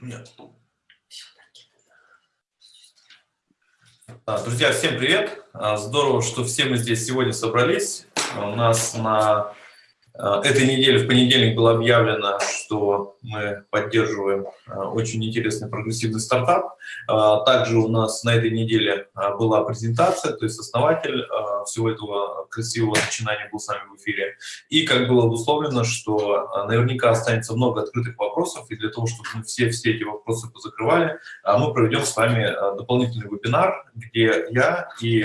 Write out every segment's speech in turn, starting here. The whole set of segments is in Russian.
Нет. Друзья, всем привет! А, здорово, что все мы здесь сегодня собрались. У нас на а, этой неделе, в понедельник, было объявлено, что мы поддерживаем а, очень интересный прогрессивный стартап. Также у нас на этой неделе была презентация, то есть основатель всего этого красивого начинания был с нами в эфире. И как было обусловлено, что наверняка останется много открытых вопросов, и для того, чтобы мы все, все эти вопросы позакрывали, мы проведем с вами дополнительный вебинар, где я и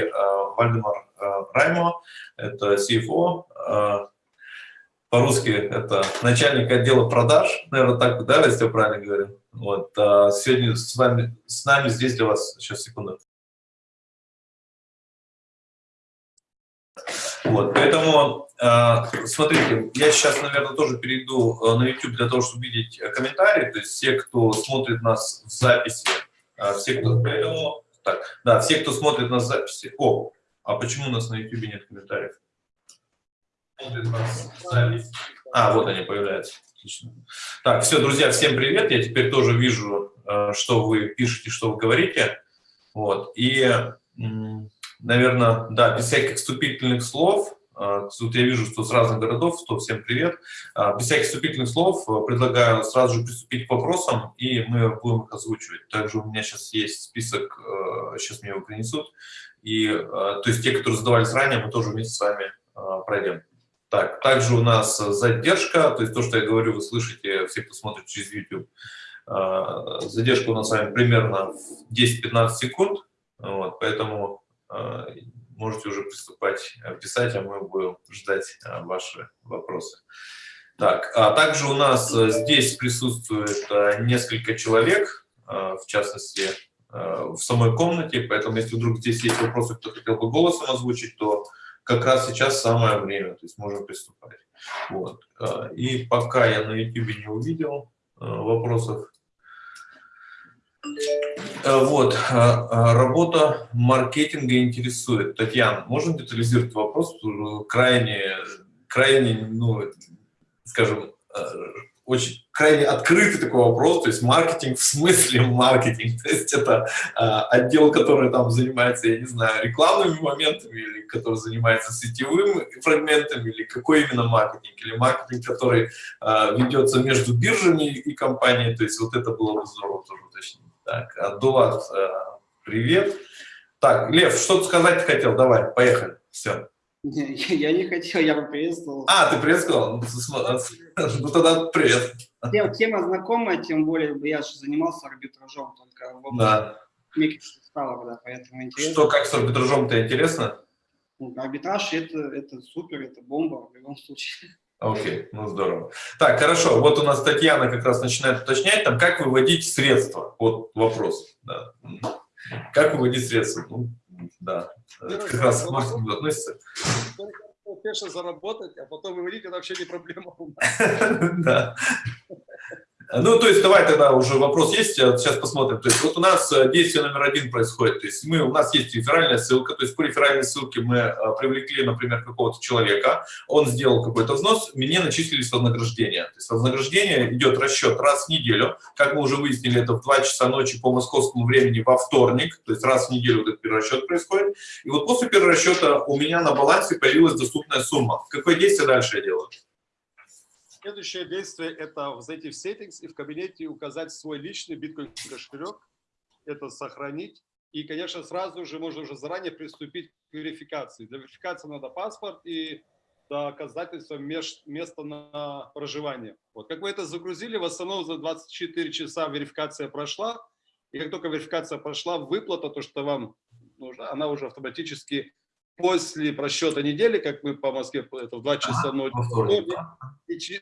Вальдемар Раймо, это CFO, по-русски это начальник отдела продаж, наверное, так, да, если я правильно говорю. Вот, а сегодня с вами, с нами здесь для вас, сейчас, секунду. Вот, поэтому, э, смотрите, я сейчас, наверное, тоже перейду э, на YouTube для того, чтобы видеть комментарии, то есть все, кто смотрит нас в записи, э, все, кто, поэтому, так, да, все, кто смотрит нас в записи, о, а почему у нас на YouTube нет комментариев? А, вот они появляются. Отлично. Так, все, друзья, всем привет. Я теперь тоже вижу, э, что вы пишете, что вы говорите. Вот. И, наверное, да, без всяких вступительных слов, э, тут я вижу, что с разных городов, что всем привет. Э, без всяких вступительных слов предлагаю сразу же приступить к вопросам, и мы будем их озвучивать. Также у меня сейчас есть список, сейчас мне его принесут. И, то есть те, которые задавались ранее, мы тоже вместе с вами пройдем. Так, также у нас задержка, то есть то, что я говорю, вы слышите, все, кто смотрит через YouTube. А, задержка у нас с вами примерно 10-15 секунд, вот, поэтому а, можете уже приступать писать, а мы будем ждать а, ваши вопросы. Так, а также у нас здесь присутствует несколько человек, в частности, в самой комнате, поэтому если вдруг здесь есть вопросы, кто хотел бы голосом озвучить, то как раз сейчас самое время, то есть можем приступать. Вот. А, и пока я на YouTube не увидел а, вопросов, а, вот, работа маркетинга интересует. Татьяна, можно детализировать вопрос? Крайне, крайне, ну, скажем, очень крайне открытый такой вопрос, то есть маркетинг в смысле маркетинг, то есть это э, отдел, который там занимается, я не знаю, рекламными моментами, или который занимается сетевым фрагментами, или какой именно маркетинг, или маркетинг, который э, ведется между биржами и компанией, то есть вот это было бы здорово тоже уточнить. Так, Абдулат, э, привет. Так, Лев, что ты сказать хотел? Давай, поехали, все. Я не хотел, я бы приветствовал. А, ты приветствовал? Ну, ну тогда привет. Тема знакомая, тем более я же занимался арбитражом только в да. стало, да, поэтому интересно. Что, как с арбитражом-то интересно? Ну, арбитраж это, это супер, это бомба в любом случае. Окей, okay, ну здорово. Так, хорошо, вот у нас Татьяна как раз начинает уточнять, там, как выводить средства, вот вопрос, да. Как выводить средства? Ну, да, это как раз к маркетингу относится. Успешно заработать, а потом выводить, это вообще не проблема. Да. Ну, то есть, давай тогда уже вопрос есть, сейчас посмотрим. То есть, вот у нас э, действие номер один происходит. То есть, мы, у нас есть реферальная ссылка, то есть, по реферальной ссылке мы э, привлекли, например, какого-то человека, он сделал какой-то взнос, мне начислились вознаграждение. То есть, вознаграждение идет расчет раз в неделю, как мы уже выяснили, это в 2 часа ночи по московскому времени во вторник, то есть, раз в неделю этот перерасчет происходит. И вот после перерасчета у меня на балансе появилась доступная сумма. Какое действие дальше я делаю? Следующее действие – это зайти в Settings и в кабинете указать свой личный биткоин кошелек, это сохранить. И, конечно, сразу же можно уже заранее приступить к верификации. Для верификации надо паспорт и доказательство места на проживание. Вот. Как вы это загрузили, в основном за 24 часа верификация прошла. И как только верификация прошла, выплата, то, что вам нужно, она уже автоматически после просчета недели, как мы по Москве, это в 2 часа ночи,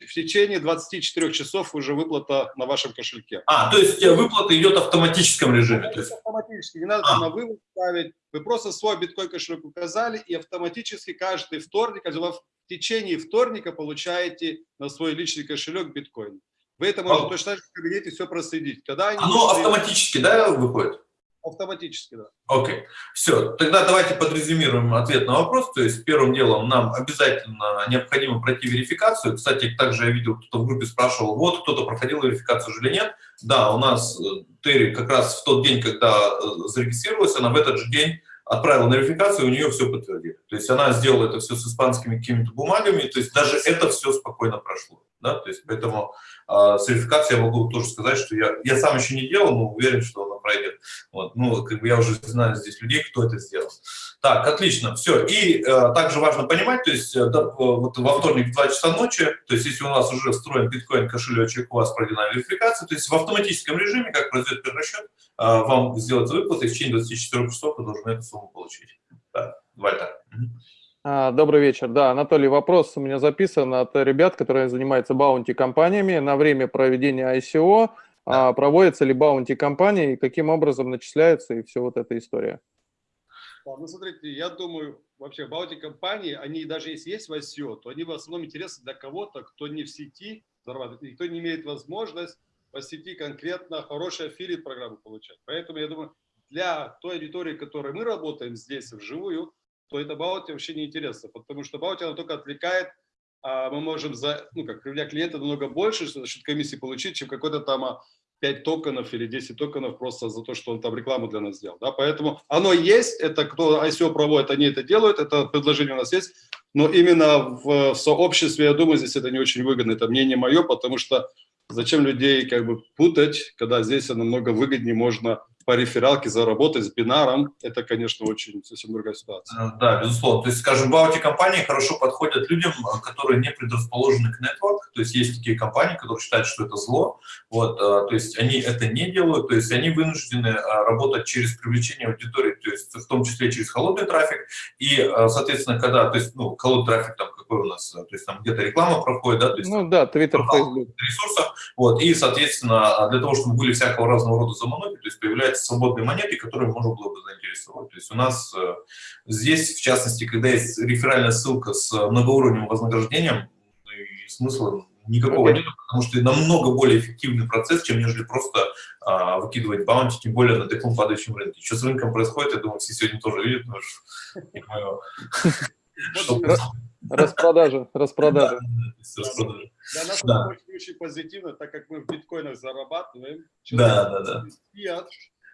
в течение 24 часов уже выплата на вашем кошельке. А, то есть выплата идет в автоматическом режиме? То есть... Автоматически, не надо а. на вывод ставить. Вы просто свой биткоин кошелек указали, и автоматически каждый вторник, в течение вторника получаете на свой личный кошелек биткоин. Вы это можете а. точно так же в кабинете все проследить. Когда они Оно автоматически, да, выходит? Автоматически, да. Окей. Okay. Все, тогда давайте подрезюмируем ответ на вопрос. То есть первым делом нам обязательно необходимо пройти верификацию. Кстати, также я видел, кто-то в группе спрашивал, вот кто-то проходил верификацию или нет. Да, у нас э, Терри как раз в тот день, когда э, зарегистрировалась, она в этот же день отправила на верификацию, у нее все подтвердили. То есть она сделала это все с испанскими какими-то бумагами, то есть даже это все спокойно прошло. Да? То есть поэтому э, с верификацией я могу тоже сказать, что я, я сам еще не делал, но уверен, что пройдет. Вот. Ну, как бы я уже знаю здесь людей, кто это сделал. Так, отлично, все. И э, также важно понимать, то есть э, да, вот во вторник в 2 часа ночи, то есть если у нас уже встроен биткоин кошелечек, у вас проведена верификация, то есть в автоматическом режиме, как произойдет перерасчет, э, вам сделать выплаты, в течение 24 часов вы должны эту сумму получить. Да, Вальтер. А, добрый вечер. Да, Анатолий, вопрос у меня записан от ребят, которые занимаются баунти-компаниями. На время проведения ICO а, проводятся ли bounty-кампании, каким образом начисляются и все вот эта история? Ну, смотрите, я думаю, вообще bounty-кампании, они даже если есть в ICO, то они в основном интересны для кого-то, кто не в сети зарабатывает, и кто не имеет возможность по сети конкретно хорошие affiliate программы получать. Поэтому я думаю, для той аудитории, которой мы работаем здесь вживую, то это bounty вообще не интересно, потому что bounty оно только отвлекает, мы можем за, ну, как для клиента намного больше, за счет комиссии получить, чем какой-то там 5 а, токенов или 10 токенов просто за то, что он там рекламу для нас сделал. Да? Поэтому оно есть, это кто ICO проводит, они это делают, это предложение у нас есть, но именно в сообществе, я думаю, здесь это не очень выгодно, это мнение мое, потому что зачем людей как бы путать, когда здесь намного выгоднее можно по рефералке заработать с бинаром, это, конечно, очень совсем другая ситуация. Э, да, безусловно. То есть, скажем, баути-компании хорошо подходят людям, э, которые не предрасположены к нетворк. То есть, есть такие компании, которые считают, что это зло. Вот, э, то есть, они это не делают. То есть, они вынуждены работать через привлечение аудитории, то есть, в том числе через холодный трафик. И, соответственно, когда, то есть, ну, холодный трафик там какой у нас, то есть, там где-то реклама проходит, да? То есть, ну, да, Twitter, Facebook. Ресурсах. Вот, и, соответственно, для того, чтобы были всякого разного рода заманухи, то есть, появляется является свободной монетой, которую можно было бы заинтересовать. То есть у нас э, здесь, в частности, когда есть реферальная ссылка с многоуровневым вознаграждением, ну смысла никакого okay. нет, потому что это намного более эффективный процесс, чем нежели просто а, выкидывать баунти, тем более на таком падающем рынке. Что с рынком происходит, я думаю, все сегодня тоже видят, потому что Распродажа, распродажа. Для нас это очень позитивно, так как мы в биткоинах зарабатываем. Да, да, да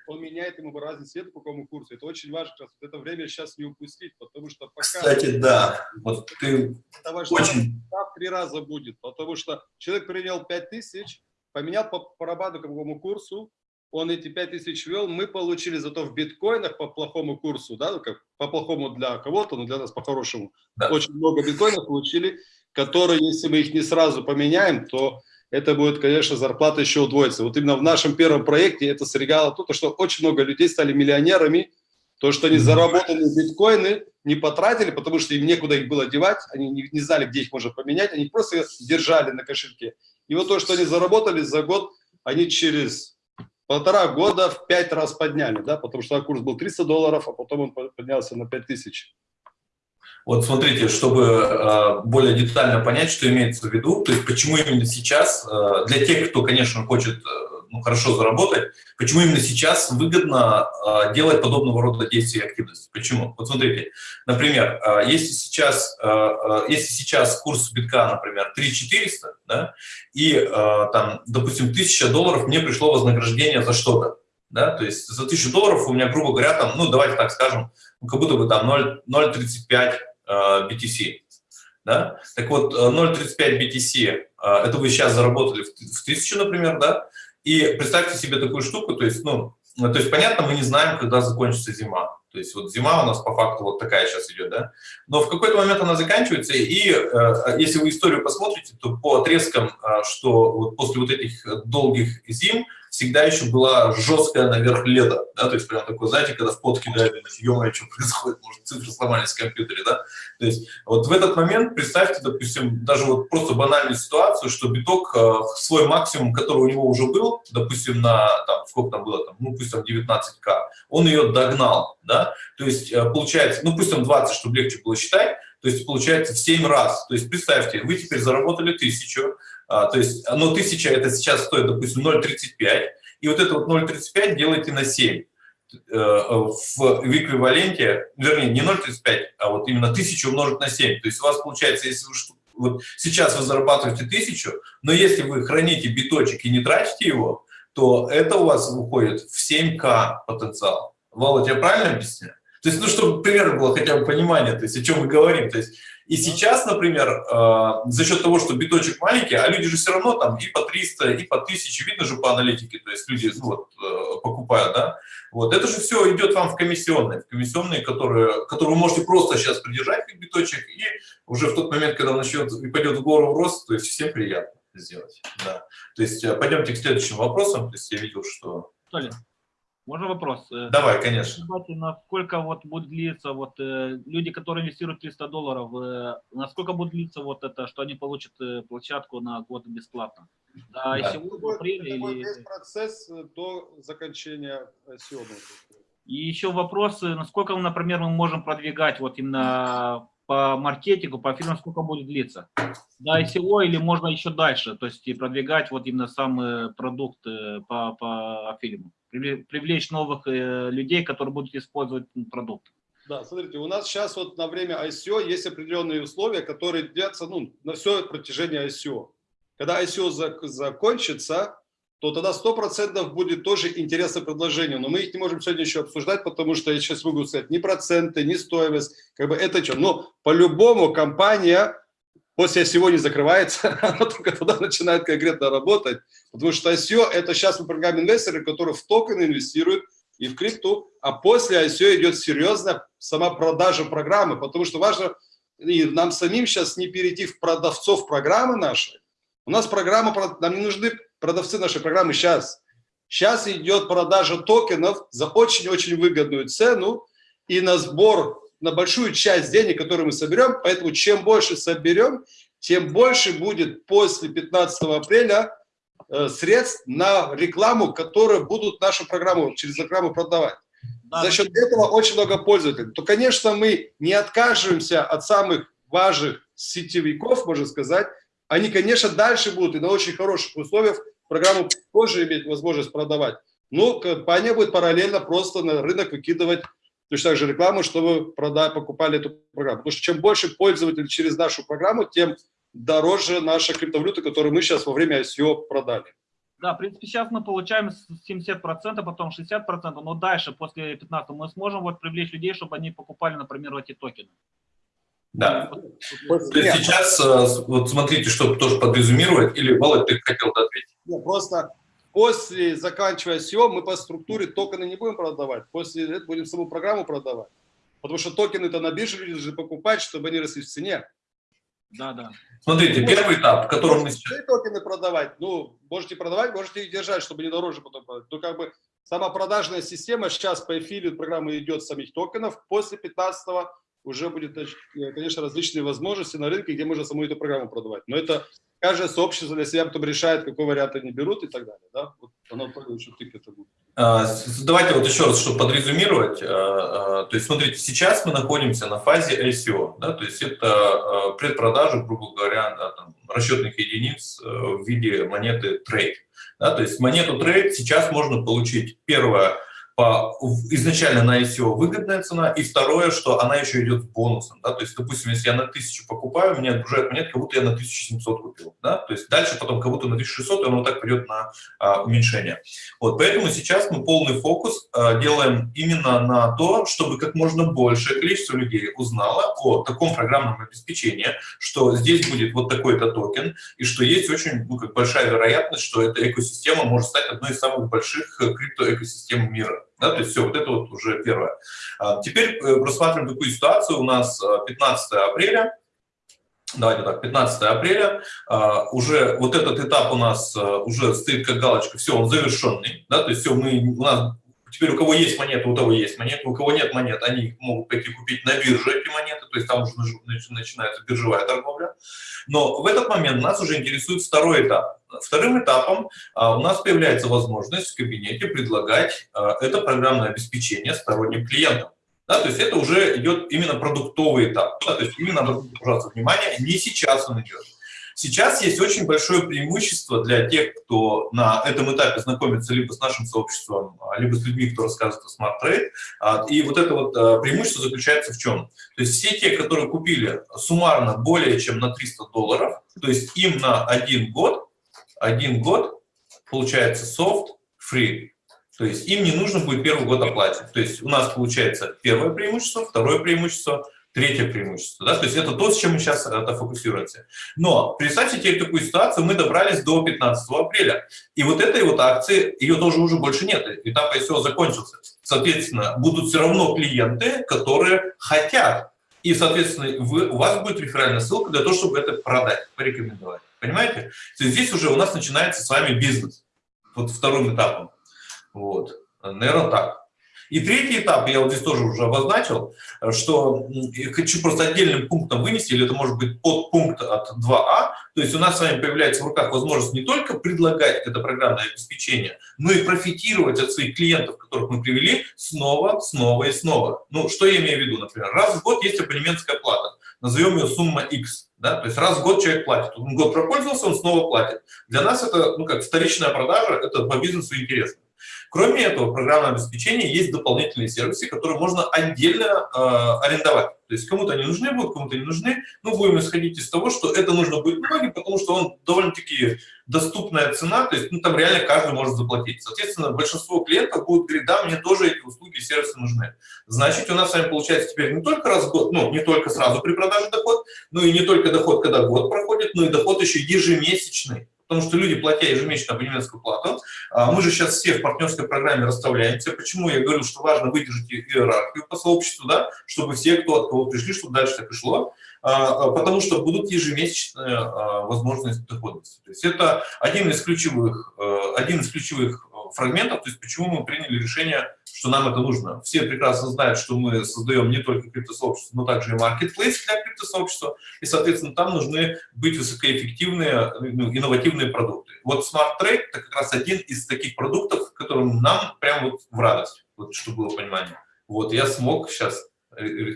он меняет ему разный цвет по какому курсу. Это очень важно, как это время сейчас не упустить, потому что пока... Кстати, да, вот ты это очень... в три раза будет, потому что человек принял 5000, поменял по, по какому курсу, он эти 5000 ввел, мы получили зато в биткоинах по плохому курсу, да, ну, как по плохому для кого-то, но для нас по хорошему. Да. Очень много биткоинов получили, которые, если мы их не сразу поменяем, то это будет, конечно, зарплата еще удвоится. Вот именно в нашем первом проекте это срегало то, что очень много людей стали миллионерами, то, что они заработали биткоины, не потратили, потому что им некуда их было девать, они не, не знали, где их можно поменять, они просто держали на кошельке. И вот то, что они заработали за год, они через полтора года в пять раз подняли, да, потому что курс был 300 долларов, а потом он поднялся на 5000. Вот смотрите, чтобы э, более детально понять, что имеется в виду, то есть почему именно сейчас, э, для тех, кто, конечно, хочет э, ну, хорошо заработать, почему именно сейчас выгодно делать подобного рода действия и активности. Почему? Вот смотрите, например, если сейчас, если сейчас курс битка, например, 3400, да, и там, допустим, 1000 долларов мне пришло вознаграждение за что-то, да, то есть за 1000 долларов у меня, грубо говоря, там, ну, давайте так скажем, как будто бы там 0,35 BTC. Э, да? Так вот, 0,35 э, BTC, э, это вы сейчас заработали в 1000, например, да? И представьте себе такую штуку, то есть, ну, то есть, понятно, мы не знаем, когда закончится зима. То есть вот зима у нас по факту вот такая сейчас идет, да? Но в какой-то момент она заканчивается, и э, если вы историю посмотрите, то по отрезкам, э, что вот после вот этих долгих зим всегда еще была жесткая наверх леда, да, то есть прям такой, знаете, когда в пот кидают, ё что происходит, может, цифры сломались в компьютере, да, то есть вот в этот момент представьте, допустим, даже вот просто банальную ситуацию, что биток э, свой максимум, который у него уже был, допустим, на, там, сколько там было, там, ну, пусть там 19к, он ее догнал, да, то есть э, получается, ну, пусть там 20, чтобы легче было считать, то есть получается в 7 раз, то есть представьте, вы теперь заработали тысячу, а, то есть, но ну, 1000 это сейчас стоит, допустим, 0,35, и вот это вот 0,35 делайте на 7. э, в, эквиваленте, вернее, не 0,35, а вот именно 1000 умножить на 7. То есть у вас получается, если вы вот сейчас вы зарабатываете 1000, но если вы храните биточек и не тратите его, то это у вас выходит в 7К потенциал. Володя, я правильно объясняю? То есть, ну, чтобы примерно было хотя бы понимание, то есть, о чем мы говорим. То есть, и сейчас, например, э, за счет того, что биточек маленький, а люди же все равно там и по 300, и по 1000, видно же по аналитике, то есть люди ну, вот, э, покупают, да, вот, это же все идет вам в комиссионные, в комиссионные, которые, которые вы можете просто сейчас придержать как биточек, и уже в тот момент, когда начнет и пойдет в гору в рост, то есть всем приятно сделать, да. То есть э, пойдемте к следующим вопросам, то есть я видел, что... Толя, можно вопрос? Э, Давай, конечно. Насколько вот будет длиться, вот э, люди, которые инвестируют 300 долларов, э, насколько будет длиться вот это, что они получат площадку на год бесплатно? До да. ICO, до апреля или... Весь процесс до закончения ICO. И еще вопрос, насколько, например, мы можем продвигать вот именно по маркетингу, по фильмам, сколько будет длиться? До ICO или можно еще дальше, то есть и продвигать вот именно сам продукт по, по фильму? Привлечь новых э, людей, которые будут использовать продукт. Да, смотрите, у нас сейчас вот на время ICO есть определенные условия, которые длятся ну, на все протяжение ICO. Когда ICO закончится, то тогда 100% будет тоже интересное предложение. Но мы их не можем сегодня еще обсуждать, потому что я сейчас могу сказать ни проценты, ни стоимость. Как бы это что. Но по-любому компания после ICO не закрывается, она только тогда начинает конкретно работать. Потому что ICO – это сейчас мы программ инвесторы, которые в токены инвестируют и в крипту, а после ICO идет серьезная сама продажа программы, потому что важно и нам самим сейчас не перейти в продавцов программы нашей. У нас программа, нам не нужны продавцы нашей программы сейчас. Сейчас идет продажа токенов за очень-очень выгодную цену и на сбор на большую часть денег, которые мы соберем, поэтому чем больше соберем, тем больше будет после 15 апреля э, средств на рекламу, которые будут нашу программу через рекламу продавать. Да. За счет этого очень много пользователей. То, конечно, мы не откажемся от самых важных сетевиков, можно сказать. Они, конечно, дальше будут и на очень хороших условиях программу тоже иметь возможность продавать. Но компания будет параллельно просто на рынок выкидывать точно так же рекламу, чтобы продать, покупали эту программу. Потому что чем больше пользователей через нашу программу, тем дороже наша криптовалюта, которую мы сейчас во время ICO продали. Да, в принципе, сейчас мы получаем 70%, потом 60%, но дальше, после 15 мы сможем вот привлечь людей, чтобы они покупали, например, эти токены. Да. Вот, То есть сейчас, э, вот смотрите, что тоже подрезюмировать, или, Володь, ты хотел ответить? Нет, просто После заканчивая SEO мы по структуре токены не будем продавать, после этого будем саму программу продавать. Потому что токены-то на бирже люди должны покупать, чтобы они росли в цене. Да, да. Смотрите, первый этап, в котором мы сейчас... токены продавать, ну, можете продавать, можете их держать, чтобы не дороже потом продать. Но как бы сама продажная система сейчас по эфиру программы идет самих токенов. После 15 уже будет, конечно, различные возможности на рынке, где можно саму эту программу продавать. Но это каждое сообщество для себя потом решает, какой вариант они берут и так далее. Да? Вот оно очень это будет. А, давайте вот еще раз, чтобы подрезюмировать. А, а, то есть, смотрите, сейчас мы находимся на фазе ICO, да, то есть это предпродажа, грубо говоря, да, там, расчетных единиц э, в виде монеты трейд. Да, то есть монету трейд сейчас можно получить, первое, по, изначально на ICO выгодная цена, и второе, что она еще идет с бонусом. Да? То есть, допустим, если я на 1000 покупаю, мне отгружают монет, как будто я на 1700 купил. Да? То есть дальше потом как будто на 1600, и оно так пойдет на а, уменьшение. Вот, поэтому сейчас мы полный фокус а, делаем именно на то, чтобы как можно большее количество людей узнало о таком программном обеспечении, что здесь будет вот такой-то токен, и что есть очень ну, как большая вероятность, что эта экосистема может стать одной из самых больших э, криптоэкосистем мира. Да, то есть все, вот это вот уже первое. А, теперь э, рассматриваем такую ситуацию. У нас 15 а, апреля, давайте так, 15 апреля, а, уже вот этот этап у нас уже стоит как галочка, все, он завершенный, да, то есть все, мы, у нас Теперь у кого есть монеты, у того есть монеты, у кого нет монет, они могут пойти купить на бирже эти монеты, то есть там уже начинается биржевая торговля. Но в этот момент нас уже интересует второй этап. Вторым этапом а, у нас появляется возможность в кабинете предлагать а, это программное обеспечение сторонним клиентам. Да, то есть это уже идет именно продуктовый этап. Да, то есть именно, пожалуйста, внимание, не сейчас он идет. Сейчас есть очень большое преимущество для тех, кто на этом этапе знакомится либо с нашим сообществом, а, либо с людьми, кто рассказывает о Trade. И вот это вот а, преимущество заключается в чем? То есть все те, которые купили суммарно более чем на 300 долларов, то есть им на один год, один год получается софт free. То есть им не нужно будет первый год оплатить. То есть у нас получается первое преимущество, второе преимущество – Третье преимущество. Да? То есть это то, с чем мы сейчас это фокусируемся. Но представьте теперь такую ситуацию, мы добрались до 15 апреля. И вот этой вот акции, ее тоже уже больше нет. Этап ICO закончился. Соответственно, будут все равно клиенты, которые хотят. И, соответственно, вы, у вас будет реферальная ссылка для того, чтобы это продать, порекомендовать. Понимаете? То есть здесь уже у нас начинается с вами бизнес. Вот вторым этапом. Вот. Наверное, так. И третий этап, я вот здесь тоже уже обозначил, что я хочу просто отдельным пунктом вынести, или это может быть подпункт от 2А, то есть у нас с вами появляется в руках возможность не только предлагать это программное обеспечение, но и профитировать от своих клиентов, которых мы привели, снова, снова и снова. Ну, что я имею в виду, например, раз в год есть абонементская плата, назовем ее сумма X, да, то есть раз в год человек платит, он год пропользовался, он снова платит. Для нас это, ну как, вторичная продажа, это по бизнесу интересно. Кроме этого, программное обеспечение есть дополнительные сервисы, которые можно отдельно э, арендовать. То есть кому-то они нужны будут, кому-то не нужны. Ну, будем исходить из того, что это нужно будет многим, потому что он довольно-таки доступная цена, то есть ну, там реально каждый может заплатить. Соответственно, большинство клиентов будут говорить, да, мне тоже эти услуги и сервисы нужны. Значит, у нас с вами получается теперь не только раз в год, ну, не только сразу при продаже доход, но и не только доход, когда год проходит, но и доход еще ежемесячный потому что люди, платя ежемесячно абонементскую плату, а, мы же сейчас все в партнерской программе расставляемся. Почему я говорю, что важно выдержать иерархию по сообществу, да, чтобы все, кто от кого пришли, чтобы дальше так и шло, а, а, потому что будут ежемесячные возможности доходности. То есть это один из ключевых, один из ключевых фрагментов, то есть почему мы приняли решение, что нам это нужно. Все прекрасно знают, что мы создаем не только криптосообщество, но также и маркетплейс для криптосообщества, и, соответственно, там нужны быть высокоэффективные, ну, инновативные продукты. Вот Smart Trade – это как раз один из таких продуктов, которым нам прям вот в радость, вот, чтобы было понимание. Вот я смог сейчас,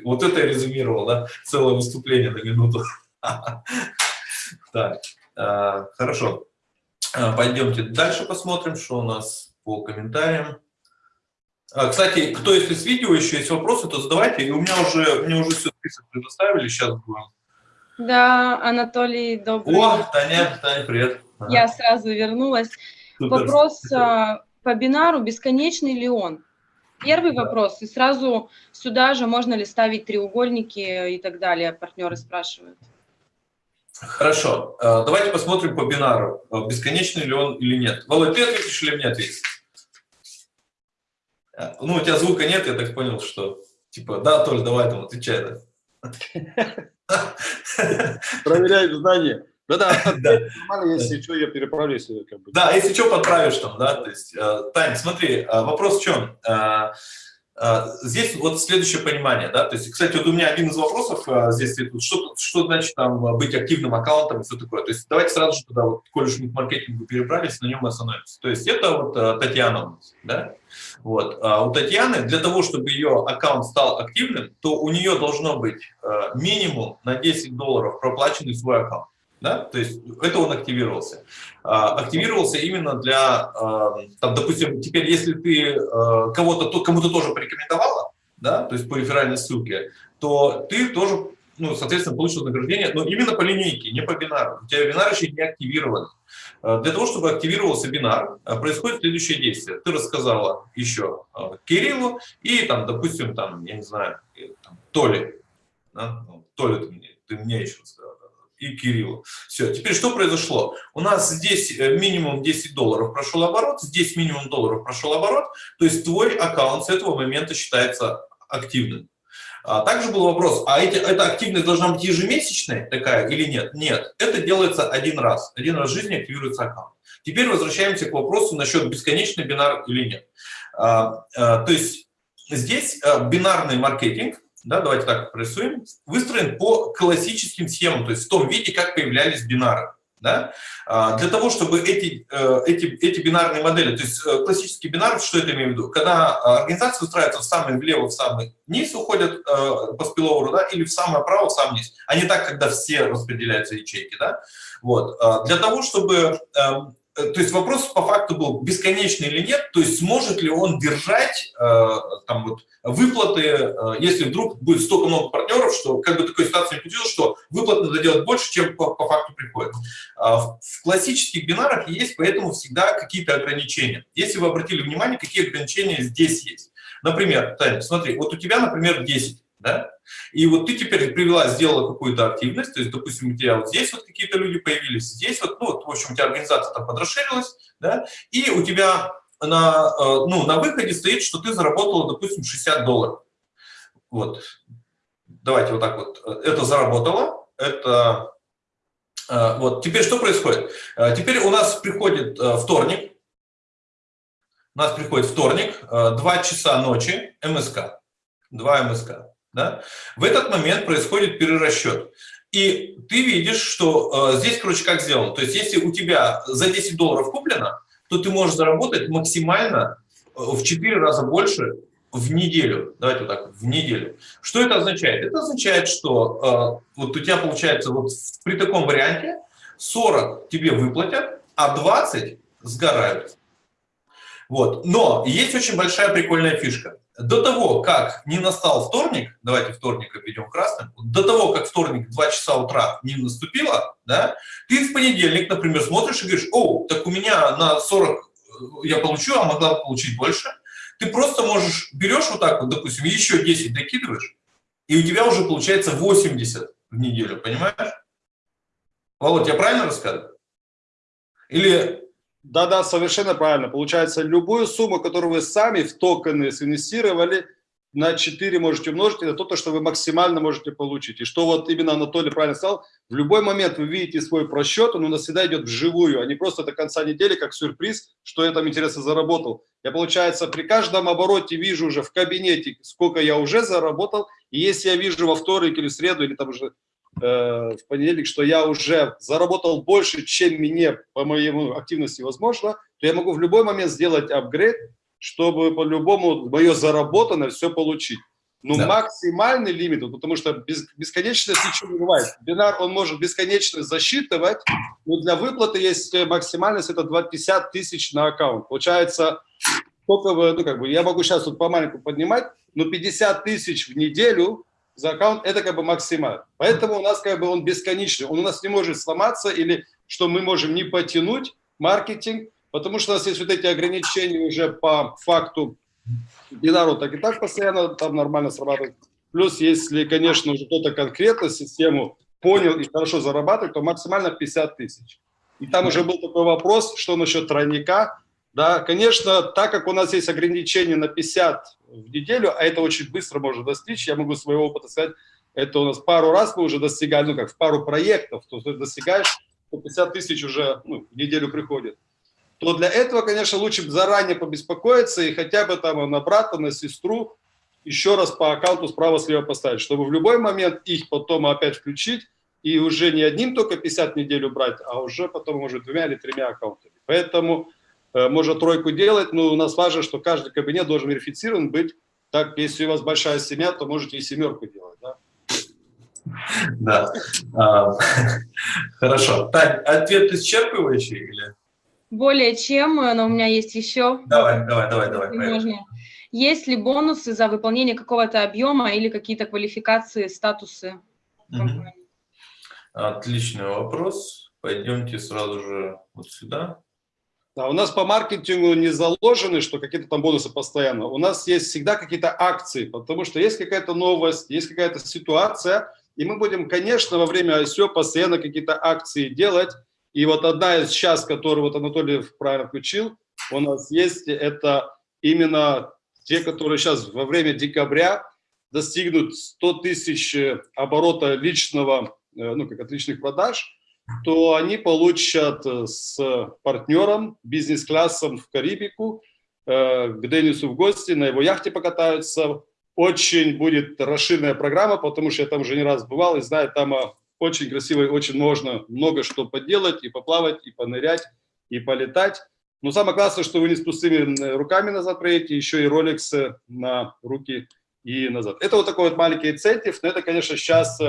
вот это я резюмировал, да, целое выступление на минуту. Так, а, хорошо. Пойдемте дальше посмотрим, что у нас по комментариям. А, кстати, кто если с видео еще есть вопросы, то задавайте. И у меня уже, мне уже все список предоставили, сейчас будем. Да, Анатолий, добрый О, Таня, Таня, привет. Я сразу вернулась. Супер. Вопрос а, по бинару, бесконечный ли он? Первый да. вопрос, и сразу сюда же можно ли ставить треугольники и так далее, партнеры спрашивают. Хорошо, э, давайте посмотрим по бинару, бесконечный ли он или нет. Володь, ты ответишь или мне ответишь? Э, ну, у тебя звука нет, я так понял, что типа, да, Толь, давай там отвечай. Да. Проверяем знания. Да, да, да. нормально, если что, я переправлю, если как бы. Да, если что, подправишь там, да, то есть, Тань, смотри, вопрос в чем? А, здесь вот следующее понимание, да, то есть, кстати, вот у меня один из вопросов а, здесь, что, что значит там быть активным аккаунтом и все такое, то есть давайте сразу же туда, вот, коль уж мы к маркетингу перебрались, на нем остановимся. То есть это вот а, Татьяна, да, вот, у Татьяны для того, чтобы ее аккаунт стал активным, то у нее должно быть минимум на 10 долларов проплаченный свой аккаунт да, то есть это он активировался. А, активировался именно для, а, там, допустим, теперь если ты а, кого-то, кому-то тоже порекомендовала, да, то есть по реферальной ссылке, то ты тоже, ну, соответственно, получишь вознаграждение, но именно по линейке, не по бинару. У тебя бинар еще не активирован. Для того, чтобы активировался бинар, происходит следующее действие. Ты рассказала еще Кириллу и, там, допустим, там, я не знаю, там, Толе, да? Ну, Толе ты мне, ты мне еще рассказала и Кириллу. Все, теперь что произошло? У нас здесь э, минимум 10 долларов прошел оборот, здесь минимум долларов прошел оборот, то есть твой аккаунт с этого момента считается активным. А также был вопрос, а эти, эта активность должна быть ежемесячная такая или нет? Нет, это делается один раз. Один раз в жизни активируется аккаунт. Теперь возвращаемся к вопросу насчет бесконечный бинар или нет. А, а, то есть здесь а, бинарный маркетинг да, давайте так рисуем, выстроен по классическим схемам, то есть в том виде, как появлялись бинары. Да? А, для того, чтобы эти, э, эти, эти бинарные модели, то есть э, классический бинар, что это имею в виду? Когда организация выстраивается в самый влево, в самый низ уходят э, по спиловеру, да, или в самое право, в самый низ, а не так, когда все распределяются ячейки. Да? Вот. А, для того, чтобы эм, то есть вопрос по факту был, бесконечный или нет, то есть сможет ли он держать э, там вот выплаты, э, если вдруг будет столько много партнеров, что как бы такой ситуации не получилось, что выплаты надо делать больше, чем по, по факту приходит. А в, в классических бинарах есть поэтому всегда какие-то ограничения. Если вы обратили внимание, какие ограничения здесь есть. Например, Таня, смотри, вот у тебя, например, 10 да? И вот ты теперь привела, сделала какую-то активность, то есть, допустим, у тебя вот здесь вот какие-то люди появились, здесь вот, ну, вот, в общем, у тебя организация там подрасширилась, да, и у тебя на, э, ну, на выходе стоит, что ты заработала, допустим, 60 долларов. Вот. Давайте вот так вот. Это заработало, это... Э, вот. Теперь что происходит? Э, теперь у нас приходит вторник, у нас приходит вторник, 2 часа ночи, МСК, 2 МСК. Да? В этот момент происходит перерасчет. И ты видишь, что э, здесь, короче, как сделано. То есть, если у тебя за 10 долларов куплено, то ты можешь заработать максимально э, в 4 раза больше в неделю. Давайте вот так, в неделю. Что это означает? Это означает, что э, вот у тебя получается вот при таком варианте 40 тебе выплатят, а 20 сгорают. Вот. Но есть очень большая прикольная фишка до того, как не настал вторник, давайте вторник обведем красным, до того, как вторник 2 часа утра не наступило, да, ты в понедельник, например, смотришь и говоришь, о, так у меня на 40 э, я получу, а могла получить больше. Ты просто можешь, берешь вот так вот, допустим, еще 10 докидываешь, и у тебя уже получается 80 в неделю, понимаешь? Володь, я правильно рассказываю? Или да-да, совершенно правильно. Получается, любую сумму, которую вы сами в токены инвестировали, на 4 можете умножить, это то, что вы максимально можете получить. И что вот именно Анатолий правильно сказал, в любой момент вы видите свой просчет, он у нас всегда идет вживую, а не просто до конца недели, как сюрприз, что я там интересно заработал. Я, получается, при каждом обороте вижу уже в кабинете, сколько я уже заработал, и если я вижу во вторник или в среду, или там уже Э, в понедельник, что я уже заработал больше, чем мне по моему активности возможно, то я могу в любой момент сделать апгрейд, чтобы по-любому мое заработанное все получить. Но да. максимальный лимит, потому что без, бесконечность ничего не бывает. Бинар, он может бесконечно засчитывать, но для выплаты есть максимальность, это 50 тысяч на аккаунт. Получается, сколько вы, ну как бы, я могу сейчас тут по маленькому поднимать, но 50 тысяч в неделю за аккаунт, это как бы максимально. Поэтому у нас как бы он бесконечный, он у нас не может сломаться или что мы можем не потянуть маркетинг, потому что у нас есть вот эти ограничения уже по факту бинару так и так постоянно там нормально срабатывает. Плюс, если, конечно, уже кто-то конкретно систему понял и хорошо зарабатывает, то максимально 50 тысяч. И там уже был такой вопрос, что насчет тройника. Да, конечно, так как у нас есть ограничение на 50 в неделю, а это очень быстро можно достичь, я могу своего опыта сказать, это у нас пару раз мы уже достигали, ну как в пару проектов, то есть достигаешь, 50 тысяч уже ну, в неделю приходит. То для этого, конечно, лучше заранее побеспокоиться и хотя бы там на брата, на сестру еще раз по аккаунту справа-слева поставить, чтобы в любой момент их потом опять включить и уже не одним только 50 в неделю брать, а уже потом, может, двумя или тремя аккаунтами. Поэтому можно тройку делать, но у нас важно, что каждый кабинет должен верифицирован быть. Так, если у вас большая семья, то можете и семерку делать, да? Да. А, хорошо. Тань, ответ исчерпывающий или? Более чем, но у меня есть еще. Давай, давай, давай, давай. Можно. Есть ли бонусы за выполнение какого-то объема или какие-то квалификации, статусы? Угу. Отличный вопрос. Пойдемте сразу же вот сюда. Да, у нас по маркетингу не заложены, что какие-то там бонусы постоянно. У нас есть всегда какие-то акции, потому что есть какая-то новость, есть какая-то ситуация, и мы будем, конечно, во время ICO постоянно какие-то акции делать. И вот одна из сейчас, которую вот Анатолий правильно включил, у нас есть, это именно те, которые сейчас во время декабря достигнут 100 тысяч оборота личного, э, ну, как от личных продаж, то они получат э, с партнером, бизнес-классом в Карибику, э, к Денису в гости, на его яхте покатаются. Очень будет расширенная программа, потому что я там уже не раз бывал и знаю, там э, очень красиво и очень можно много что поделать, и поплавать, и понырять, и полетать. Но самое классное, что вы не с пустыми руками назад проедете, еще и Rolex на руки и назад. Это вот такой вот маленький инцентив, но это, конечно, сейчас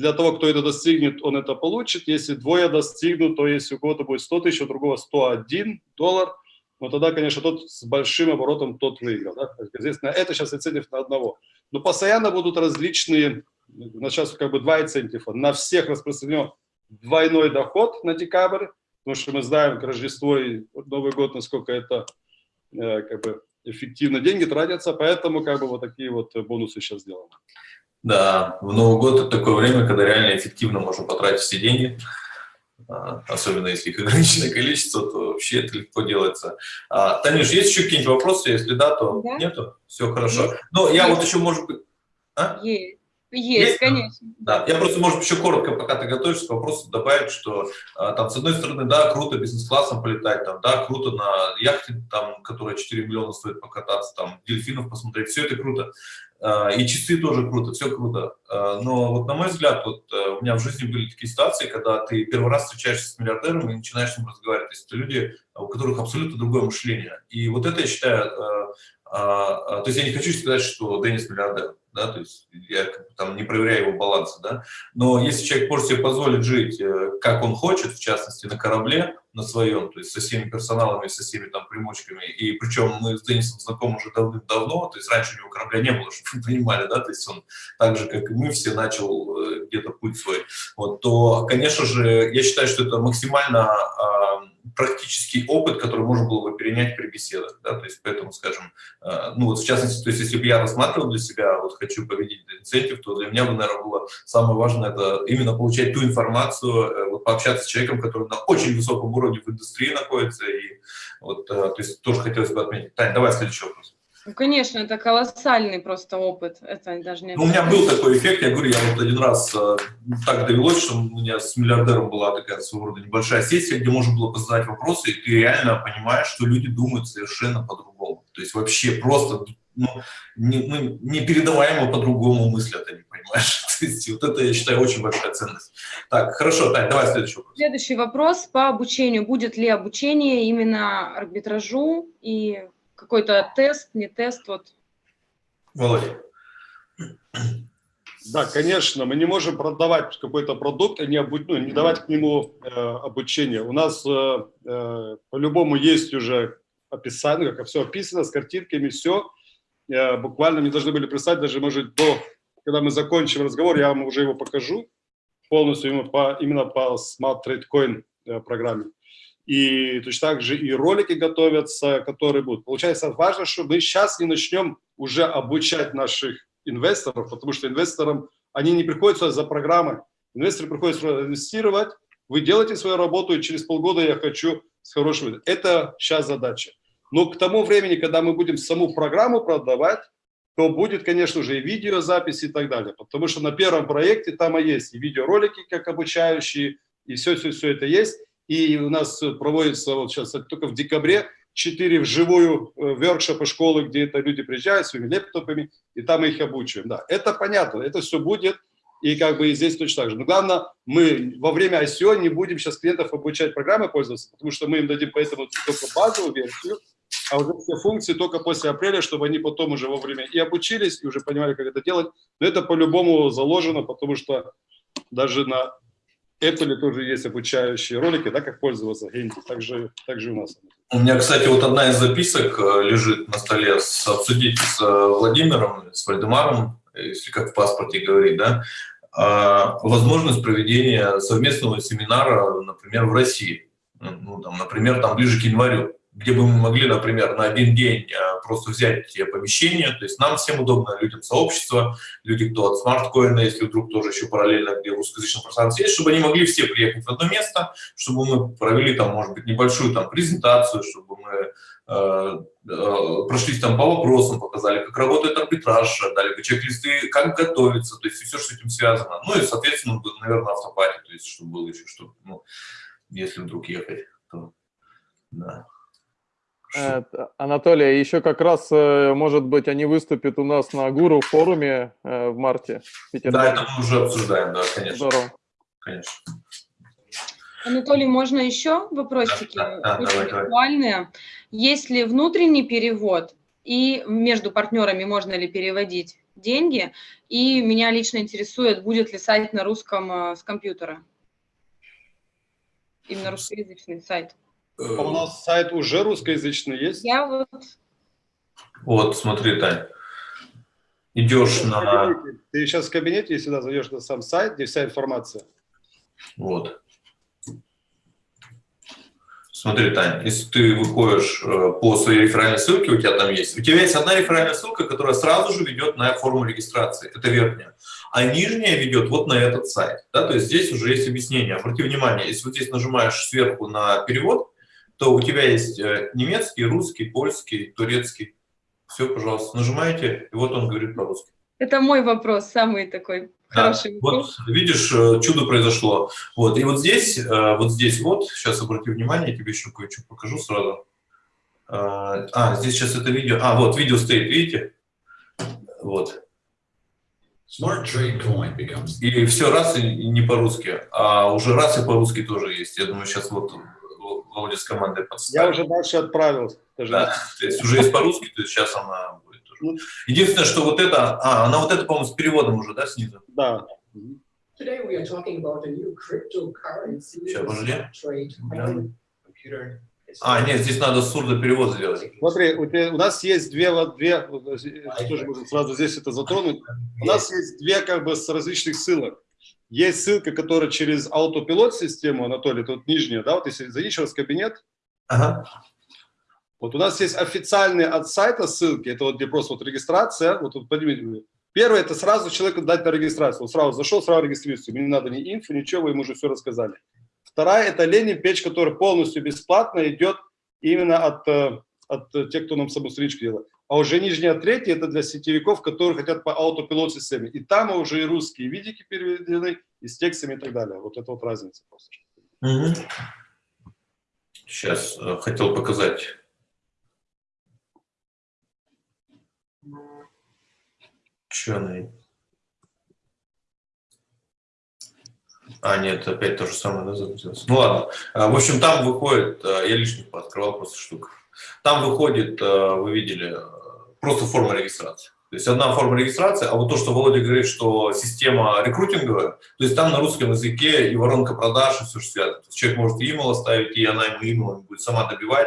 для того, кто это достигнет, он это получит. Если двое достигнут, то если у кого-то будет 100 тысяч, у другого 101 доллар, но тогда, конечно, тот с большим оборотом, тот выиграл. Да? Естественно, это сейчас инцентив на одного. Но постоянно будут различные, сейчас как бы два инцентива. На всех распространен двойной доход на декабрь, потому что мы знаем к Рождеству и Новый год, насколько это э, как бы эффективно деньги тратятся, поэтому как бы вот такие вот бонусы сейчас сделаны. Да, в Новый год это такое время, когда реально эффективно можно потратить все деньги, а, особенно если их ограниченное количество, то вообще это легко делается. А, Танюш, есть еще какие-нибудь вопросы? Если да, то да. нету? Все хорошо. Есть. Ну, я есть. вот еще, может быть... А? Есть. Есть, есть, конечно. Да, я просто, может, еще коротко, пока ты готовишься к вопросу, добавить, что а, там, с одной стороны, да, круто бизнес-классом полетать, там, да, круто на яхте, там, которая 4 миллиона стоит покататься, там, дельфинов посмотреть, все это круто. А, и часы тоже круто, все круто. А, но вот на мой взгляд, вот э, у меня в жизни были такие ситуации, когда ты первый раз встречаешься с миллиардером и начинаешь с ним разговаривать. То есть это люди, у которых абсолютно другое мышление. И вот это, я считаю, э, то есть я не хочу сказать, что Денис миллиардер да, то есть я там не проверяю его балансы, да, но если человек может себе позволить жить, э, как он хочет, в частности, на корабле, на своем, то есть со всеми персоналами, со всеми там примочками, и причем мы с Денисом знакомы уже давным-давно, то есть раньше у него корабля не было, чтобы вы понимали, да, то есть он так же, как и мы все, начал э, где-то путь свой, вот, то, конечно же, я считаю, что это максимально практический опыт, который можно было бы перенять при беседах, да, то есть поэтому, скажем, э, ну вот в частности, то есть если бы я рассматривал для себя, вот хочу победить инцентив, то для меня бы, наверное, было самое важное это именно получать ту информацию, э, вот пообщаться с человеком, который на очень высоком уровне в индустрии находится, и вот, э, то есть тоже хотелось бы отметить. Таня, давай следующий вопрос. Ну, конечно, это колоссальный просто опыт. Это даже не... Ну, у меня был такой эффект, я говорю, я вот один раз э, так довелось, что у меня с миллиардером была такая своего рода небольшая сессия, где можно было задать вопросы, и ты реально понимаешь, что люди думают совершенно по-другому. То есть вообще просто ну, не, ну, непередаваемо по-другому мыслят они, понимаешь? То есть вот это, я считаю, очень большая ценность. Так, хорошо, Тань, давай следующий вопрос. Следующий вопрос по обучению. Будет ли обучение именно арбитражу и какой-то тест, не тест, вот. Володя. Да, конечно, мы не можем продавать какой-то продукт и не, обу... ну, не давать к нему э, обучение. У нас э, э, по-любому есть уже описание, как все описано, с картинками, все. Э, буквально мне должны были прислать, даже, может, до, когда мы закончим разговор, я вам уже его покажу полностью именно по, именно по Smart Trade Coin э, программе и точно так же и ролики готовятся, которые будут. Получается, важно, что мы сейчас не начнем уже обучать наших инвесторов, потому что инвесторам, они не приходят сюда за программы. Инвесторы приходят сюда инвестировать, вы делаете свою работу, и через полгода я хочу с хорошим... Это сейчас задача. Но к тому времени, когда мы будем саму программу продавать, то будет, конечно же, и видеозапись и так далее. Потому что на первом проекте там и есть и видеоролики, как обучающие, и все-все-все это есть. И у нас проводится вот сейчас только в декабре четыре вживую э, воркшопы школы, где это люди приезжают своими лептопами, и там их обучаем. Да, это понятно, это все будет, и как бы и здесь точно так же. Но главное, мы во время ICO не будем сейчас клиентов обучать программы пользоваться, потому что мы им дадим поэтому только базовую версию, а уже все функции только после апреля, чтобы они потом уже вовремя и обучились, и уже понимали, как это делать. Но это по-любому заложено, потому что даже на Apple тоже есть обучающие ролики, да, как пользоваться Генти, также, также у нас. У меня, кстати, вот одна из записок э, лежит на столе, с, обсудить с э, Владимиром, с Вальдемаром, если как в паспорте говорить, да, а, возможность проведения совместного семинара, например, в России. Ну, там, например, там ближе к январю где бы мы могли, например, на один день э, просто взять помещение, то есть нам всем удобно, людям сообщества, люди, кто от смарткоина, если вдруг тоже еще параллельно, где русскоязычное пространство есть, чтобы они могли все приехать в одно место, чтобы мы провели там, может быть, небольшую там презентацию, чтобы мы э, э, прошлись там по вопросам, показали, как работает арбитраж, дали бы чек-листы, как готовиться, то есть все, что с этим связано. Ну и, соответственно, наверное, автопати, то есть чтобы было еще что-то, ну, если вдруг ехать, то да. Э, Анатолий, еще как раз, э, может быть, они выступят у нас на Гуру форуме э, в марте. В да, это мы уже обсуждаем, да, конечно. Здорово. Конечно. Анатолий, можно еще вопросики? Да, да, Очень давай, актуальные. Давай. Есть ли внутренний перевод и между партнерами можно ли переводить деньги. И меня лично интересует, будет ли сайт на русском с компьютера. Именно русскоязычный сайт. А у нас сайт уже русскоязычный есть? Я вот... Вот, смотри, Тань. Идешь на... Ты сейчас в кабинете, если сюда зайдешь на сам сайт, где вся информация. Вот. Смотри, Тань, если ты выходишь э, по своей реферальной ссылке, у тебя там есть, у тебя есть одна реферальная ссылка, которая сразу же ведет на форму регистрации, это верхняя, а нижняя ведет вот на этот сайт, да, то есть здесь уже есть объяснение. Обрати внимание, если вот здесь нажимаешь сверху на перевод, то у тебя есть э, немецкий, русский, польский, турецкий, все, пожалуйста, нажимаете, и вот он говорит по-русски. Это мой вопрос, самый такой Хороший вот видишь, э, чудо произошло. Вот, и вот здесь, э, вот здесь вот, сейчас обрати внимание, я тебе еще кое-что покажу сразу. А, здесь сейчас это видео, а, вот, видео стоит, видите? Вот. Smart Trade Coin becomes... И все раз и не по-русски, а уже раз и по-русски тоже есть. Я думаю, сейчас вот Володя с командой подставит. Я уже дальше отправил. Да, то есть уже есть по-русски, то есть сейчас она Единственное, что вот это, а, она вот это, по-моему, с переводом уже, да, снизу? Да. Today we are talking about a new cryptocurrency. Сейчас, подожди. А, нет, здесь надо сурдоперевод сделать. Смотри, у, тебя, у нас есть две, две тоже можно сразу здесь это затронуть. У нас есть две как бы с различных ссылок. Есть ссылка, которая через автопилот систему, Анатолий, тут нижняя, да, вот если зайдешь в кабинет, ага. Вот у нас есть официальные от сайта ссылки, это вот где просто вот регистрация. Вот, вот поднимите. Первое, это сразу человеку дать на регистрацию. Он сразу зашел, сразу регистрируется. Мне не надо ни инфо, ничего, вы ему уже все рассказали. Вторая, это лендинг-печь, который полностью бесплатно идет именно от, э, от тех, кто нам саму страничку делает. А уже нижняя третья, это для сетевиков, которые хотят по автопилот системе. И там уже и русские видики переведены, и с текстами и так далее. Вот это вот разница просто. Угу. Сейчас э, хотел показать Ученый. А, нет, опять то же самое, да, загрузилось. Ну ладно. А, в общем, там выходит, а, я лишних пооткрывал просто штук. Там выходит, вы видели, просто форма регистрации. То есть одна форма регистрации, а вот то, что Володя говорит, что система рекрутинговая, то есть там на русском языке и воронка продаж, и все, что связано. То есть человек может email оставить, и она ему email будет сама добивать.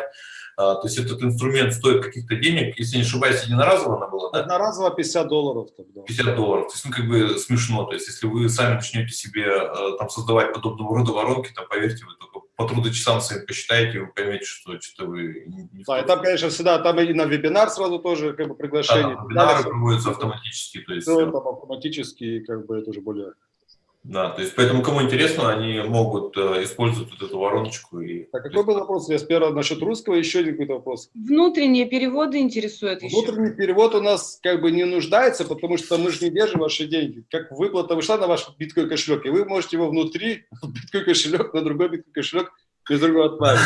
А, то есть этот инструмент стоит каких-то денег, если не ошибаюсь, единоразово она была, да? Одноразово 50 долларов. Тогда. 50 долларов, то есть, ну, как бы смешно, то есть, если вы сами начнете себе э, там создавать подобного рода воронки, там, поверьте, вы только по трудочасам своим посчитаете, вы поймете, что что-то вы не Да, и там, конечно, всегда, там и на вебинар сразу тоже, как бы, приглашение. Да, вебинары проводятся автоматически, то есть... Все это автоматически, как бы, это уже более... Да, то есть поэтому кому интересно, они могут э, использовать вот эту вороночку. И... А какой был вопрос? Я сперва насчет русского, еще один какой-то вопрос. Внутренние переводы интересуют еще. Внутренний перевод у нас как бы не нуждается, потому что мы же не держим ваши деньги. Как выплата вышла на ваш биткоин кошелек, и вы можете его внутри, биткоин кошелек, на другой биткоин кошелек, без другого отправить.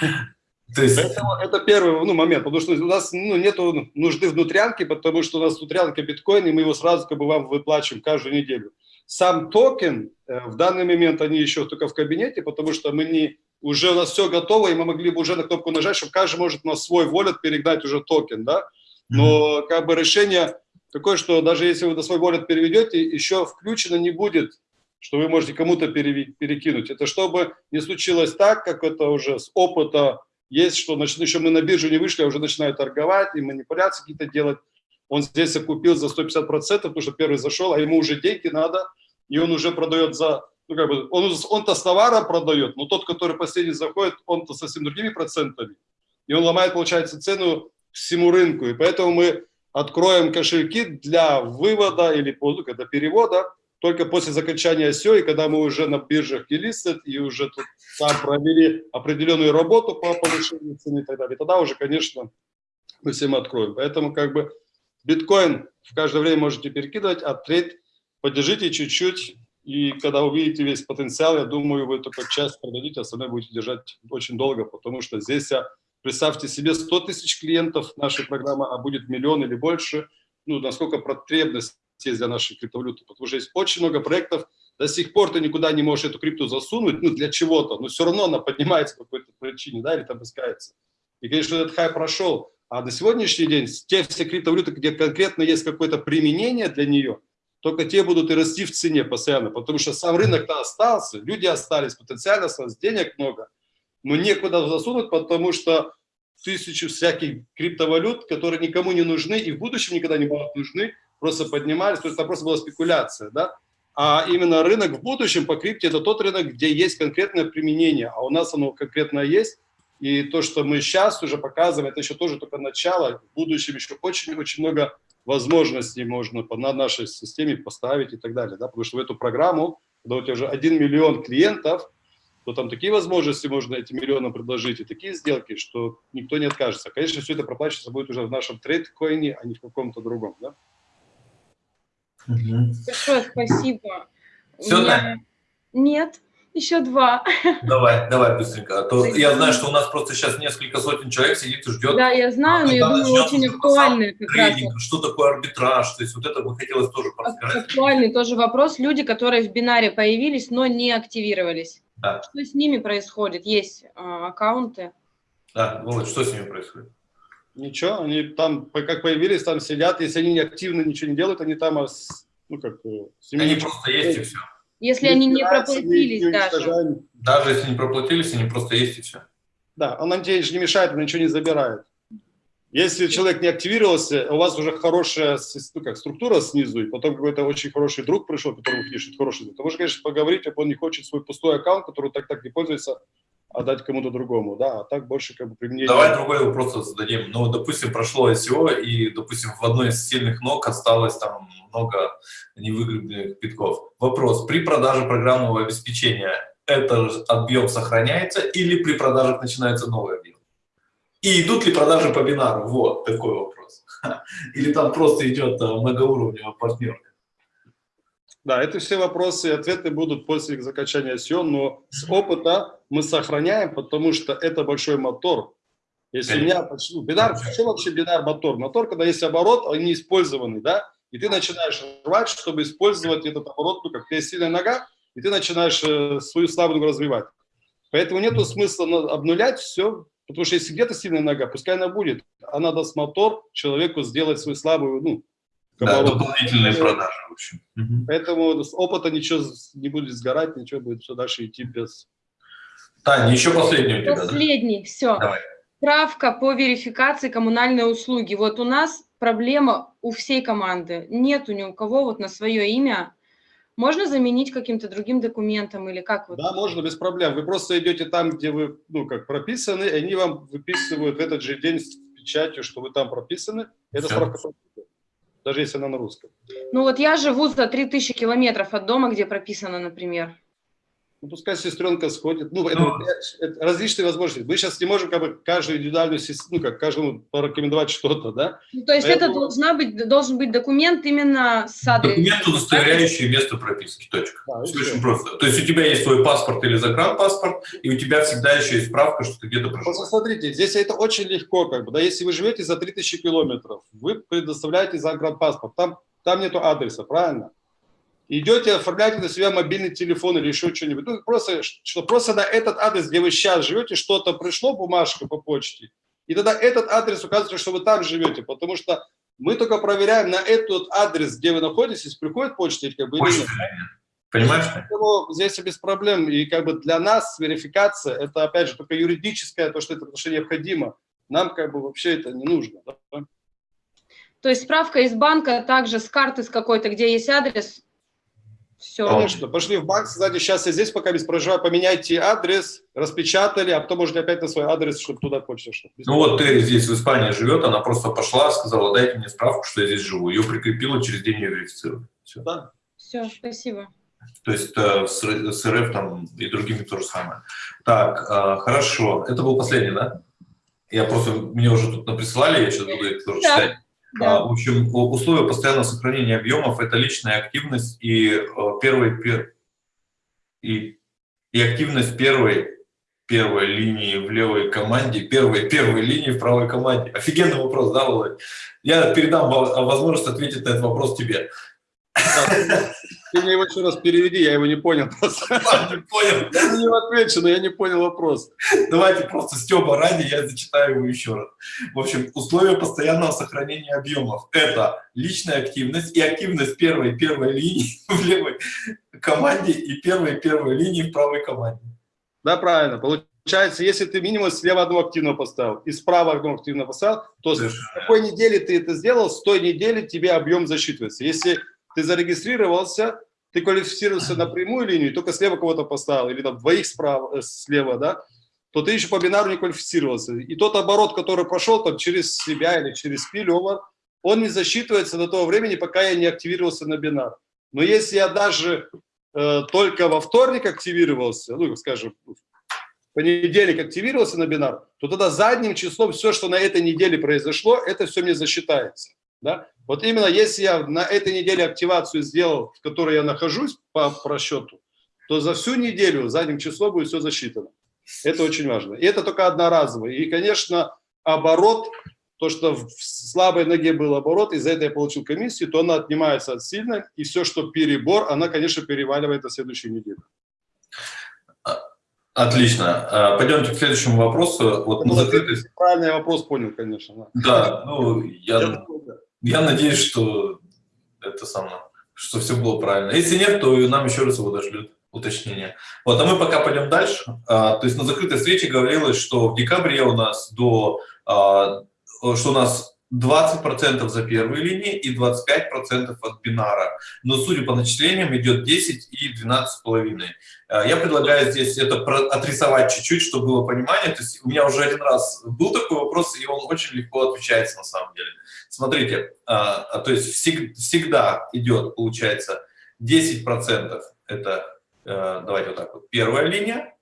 То есть... Поэтому это первый ну, момент, потому что у нас ну, нет нужды внутрянки, потому что у нас внутрянка биткоин, и мы его сразу как бы вам выплачиваем каждую неделю. Сам токен, э, в данный момент они еще только в кабинете, потому что мы не, уже у нас все готово, и мы могли бы уже на кнопку нажать, чтобы каждый может на свой wallet перегнать уже токен, да. Но как бы решение такое, что даже если вы на свой wallet переведете, еще включено не будет, что вы можете кому-то перекинуть. Это чтобы не случилось так, как это уже с опыта есть, что значит, еще мы на биржу не вышли, а уже начинают торговать и манипуляции какие-то делать он здесь купил за 150%, потому что первый зашел, а ему уже деньги надо, и он уже продает за, ну как бы, он, он-то с товаром продает, но тот, который последний заходит, он-то совсем другими процентами, и он ломает, получается, цену всему рынку, и поэтому мы откроем кошельки для вывода или ну, когда перевода только после заканчивания ICO, и когда мы уже на биржах и листят, и уже тут там провели определенную работу по повышению цены и так далее, тогда уже, конечно, мы всем откроем. Поэтому как бы Биткоин в каждое время можете перекидывать, а трейд подержите чуть-чуть, и когда увидите весь потенциал, я думаю, вы только часть продадите, остальное будете держать очень долго, потому что здесь, представьте себе, 100 тысяч клиентов нашей программы, а будет миллион или больше, ну, насколько потребность есть для нашей криптовалюты, потому что есть очень много проектов, до сих пор ты никуда не можешь эту крипту засунуть, ну, для чего-то, но все равно она поднимается по какой-то причине, да, или там искается. И, конечно, этот хай прошел, А на сегодняшний день те все криптовалюты, где конкретно есть какое-то применение для нее, только те будут и расти в цене постоянно, потому что сам рынок-то остался, люди остались, потенциально осталось, денег много, но некуда засунуть, потому что тысячу всяких криптовалют, которые никому не нужны и в будущем никогда не будут нужны, просто поднимались, то есть это просто была спекуляция, да? А именно рынок в будущем по крипте – это тот рынок, где есть конкретное применение, а у нас оно конкретно есть, и то, что мы сейчас уже показываем, это еще тоже только начало, в будущем еще очень-очень много возможностей можно на нашей системе поставить и так далее, да? потому что в эту программу, когда у тебя уже 1 миллион клиентов, то там такие возможности можно этим миллионам предложить и такие сделки, что никто не откажется. Конечно, все это проплачиваться будет уже в нашем трейд-коине, а не в каком-то другом. Да? Большое спасибо. Все, меня... Таня? Нет, еще два. Давай, давай быстренько. А то я знаю, что у нас просто сейчас несколько сотен человек сидит и ждет. Да, я знаю, но я когда думаю, очень актуальный раз. трейдинг, что такое арбитраж, то есть вот это бы хотелось тоже рассказать. Актуальный тоже вопрос. Люди, которые в бинаре появились, но не активировались. Да. Что с ними происходит? Есть а, аккаунты. Да, Володь, что с ними происходит? Ничего, они там, как появились, там сидят, если они не активно ничего не делают, они там, а ну, как, э, Они просто есть и все. Если они не проплатились не даже. Даже если не проплатились, они просто есть и все. Да, он нам тебе не мешает, он ничего не забирает. Если человек не активировался, у вас уже хорошая ну, как, структура снизу, и потом какой-то очень хороший друг пришел, которому пишет хороший друг, то можно, конечно, поговорить, если он не хочет свой пустой аккаунт, который так-так не пользуется, отдать кому-то другому, да, а так больше как бы применение. Давай другой вопрос зададим. Ну, допустим, прошло ICO, и, допустим, в одной из сильных ног осталось там много невыгодных битков. Вопрос, при продаже программного обеспечения этот объем сохраняется или при продажах начинается новый объем? И идут ли продажи по бинару? Вот такой вопрос. Или там просто идет а, многоуровневый партнер? Да, это все вопросы и ответы будут после закачания SEO, но с опыта мы сохраняем, потому что это большой мотор. Если у меня, бинар, что вообще бинар мотор? Мотор, когда есть оборот, он не использованный, да, и ты начинаешь рвать, чтобы использовать этот оборот, ну, как у тебя есть сильная нога, и ты начинаешь э, свою слабую развивать. Поэтому нету смысла обнулять все, потому что если где-то сильная нога, пускай она будет, она даст мотор человеку сделать свою слабую, ну, Да, обороту. дополнительные продажи, в общем. Поэтому с опыта ничего не будет сгорать, ничего будет все дальше идти без... Таня, еще последний у тебя, да? Последний, все. Давай. Справка по верификации коммунальной услуги. Вот у нас проблема у всей команды. Нету ни у кого вот на свое имя. Можно заменить каким-то другим документом или как вот? Да, можно, без проблем. Вы просто идете там, где вы, ну, как прописаны, и они вам выписывают в этот же день с печатью, что вы там прописаны. Это Всё. справка, даже если она на русском. Ну вот я живу за 3000 километров от дома, где прописано, например. Ну, пускай сестренка сходит. Ну, это, Ну. это различные возможности. Мы сейчас не можем как бы каждую индивидуальную, сес- ну, как каждому порекомендовать что-то, да? Ну, то есть это Поэтому- должна быть, должен быть документ именно с адресом. Документ, удостоверяющий место прописки, точка. Да, Все очень просто. То есть у тебя есть твой паспорт или загранпаспорт, и у тебя всегда еще есть справка, что ты где-то Просто проживаешь. смотрите, здесь это очень легко, как бы, да, если вы живете за 3000 километров, вы предоставляете загранпаспорт, там, там нету адреса, правильно? Идете, оформляете на себя мобильный телефон или еще что-нибудь, ну, просто, что просто на этот адрес, где вы сейчас живете, что-то пришло, бумажка по почте, и тогда этот адрес указывает, что вы там живете, потому что мы только проверяем на этот адрес, где вы находитесь, приходит почта как бы, или Почта или? Понимаешь? Поэтому здесь без проблем. И как бы для нас верификация, это опять же только юридическое, то, что это что необходимо. Нам как бы вообще это не нужно. да. То есть справка из банка, также с карты с какой-то, где есть адрес. Все. Конечно, пошли в банк, сказали, сейчас я здесь пока без проживаю, поменяйте адрес, распечатали, а потом можете опять на свой адрес, чтобы туда почта шла. Ну вот Терри здесь в Испании живет, она просто пошла, сказала, дайте мне справку, что я здесь живу. Ее прикрепила, через день ее верифицировали. Все. Да. Все, спасибо. То есть э, с, Р- с РФ там и другими то же самое. Так, э, хорошо. Это был последний, да? Я просто, мне уже тут наприсылали, я сейчас буду их тоже Да. читать. Да. А, В общем, условия постоянного сохранения объемов – это личная активность и, э, первой, пер- и, и активность первой, первой линии в левой команде, первой, первой линии в правой команде. Офигенный вопрос, да, Володь? Я передам во- возможность ответить на этот вопрос тебе. Ты, мне его еще раз переведи, я его не понял. Не понял. Я на него отвечу, но я не понял вопрос. Давайте просто Степа ради, я зачитаю его еще раз. В общем, условия постоянного сохранения объемов – это личная активность и активность первой первой линии в левой команде и первой первой линии в правой команде. Да, правильно. Получается, если ты минимум слева одну активную поставил и справа одну активную поставил, то с какой неделе ты это сделал, с той недели тебе объем засчитывается. Если ты зарегистрировался, ты квалифицировался на прямую линию, только слева кого-то поставил, или там двоих справа, э, слева, да, то ты еще по бинару не квалифицировался. И тот оборот, который прошел там через себя или через спиловер, он не засчитывается до того времени, пока я не активировался на бинар. Но если я даже э, только во вторник активировался, ну, скажем, в понедельник активировался на бинар, то тогда задним числом все, что на этой неделе произошло, это все мне засчитается. Да? Вот именно если я на этой неделе активацию сделал, в которой я нахожусь по просчету, то за всю неделю задним числом будет все засчитано. Это очень важно. И это только одноразово. И, конечно, оборот, то, что в слабой ноге был оборот, из-за этого я получил комиссию, то она отнимается от сильной, и все, что перебор, она, конечно, переваливает на следующую неделю. Отлично. А, Пойдемте к следующему вопросу. Вот на закрытой... Правильный вопрос понял, конечно. Да. Ну, Я я, я надеюсь, что это самое, что все было правильно. Если нет, то нам еще раз его дошлют уточнение. Вот, а мы пока пойдем дальше. А, то есть на закрытой встрече говорилось, что в декабре у нас до, а, что у нас 20% за первые линии и 25% от бинара. Но судя по начислениям идет 10 и 12,5. А, Я предлагаю здесь это отрисовать чуть-чуть, чтобы было понимание. То есть у меня уже один раз был такой вопрос, и он очень легко отвечается на самом деле. Смотрите, а, а, то есть всег- всегда идет, получается, 10% это, э, давайте вот так вот, первая линия,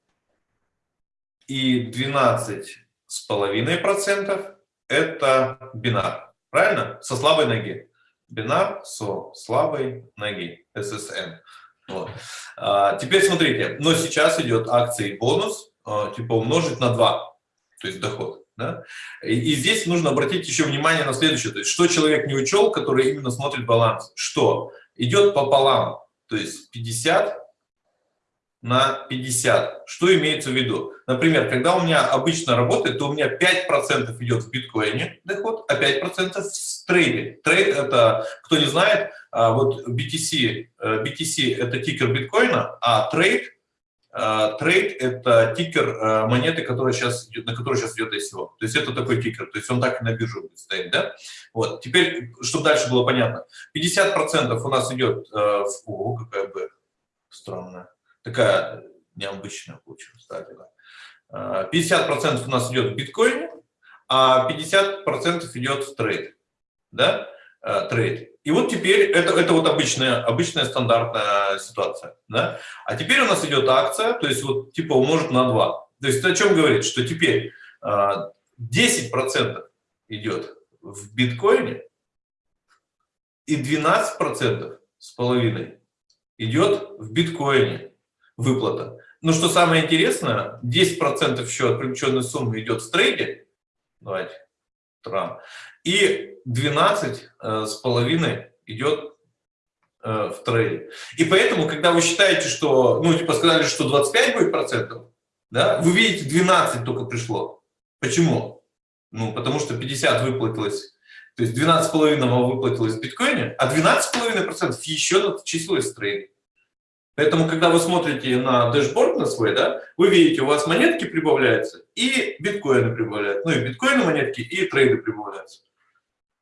и 12,5% это бинар. Правильно? Со слабой ноги. Бинар со слабой ноги. SSN. Вот. А, теперь смотрите, но сейчас идет акция и бонус, а, типа умножить на 2, то есть доход. Да? И, и здесь нужно обратить еще внимание на следующее, то есть что человек не учел, который именно смотрит баланс, что идет пополам, то есть 50 на 50. Что имеется в виду? Например, когда у меня обычно работает, то у меня 5% идет в биткоине доход, а 5% в трейде. Trade это, кто не знает, а, вот BTC, э, BTC это тикер биткоина, а trade, э, trade это тикер э, монеты, которая сейчас, на которой сейчас идет ICO. То есть это такой тикер, то есть он так и на бирже стоять, да? Вот, теперь, чтобы дальше было понятно, 50% у нас идет э, в... О, какая бы странная такая необычная получилась. А, 50% у нас идет в биткоине, а 50% идет в trade. Да? А, Trade. И вот теперь это, это вот обычная, обычная стандартная ситуация. Да? А теперь у нас идет акция, то есть вот типа умножить на 2. То есть о чем говорит? Что теперь а, 10% идет в биткоине и 12% с половиной идет в биткоине выплата. Но что самое интересное, 10% еще от привлеченной суммы идет в трейде, давайте, трам, и 12 э, с половиной идет э, в трейде. И поэтому, когда вы считаете, что, ну, типа сказали, что 25 будет процентов, да, вы видите, 12 только пришло. Почему? Ну, потому что 50 выплатилось, то есть 12,5 вам выплатилось в биткоине, а 12,5% еще начислилось в трейде. Поэтому, когда вы смотрите на дэшборд на свой, да, вы видите, у вас монетки прибавляются и биткоины прибавляются. Ну и биткоины монетки, и трейды прибавляются.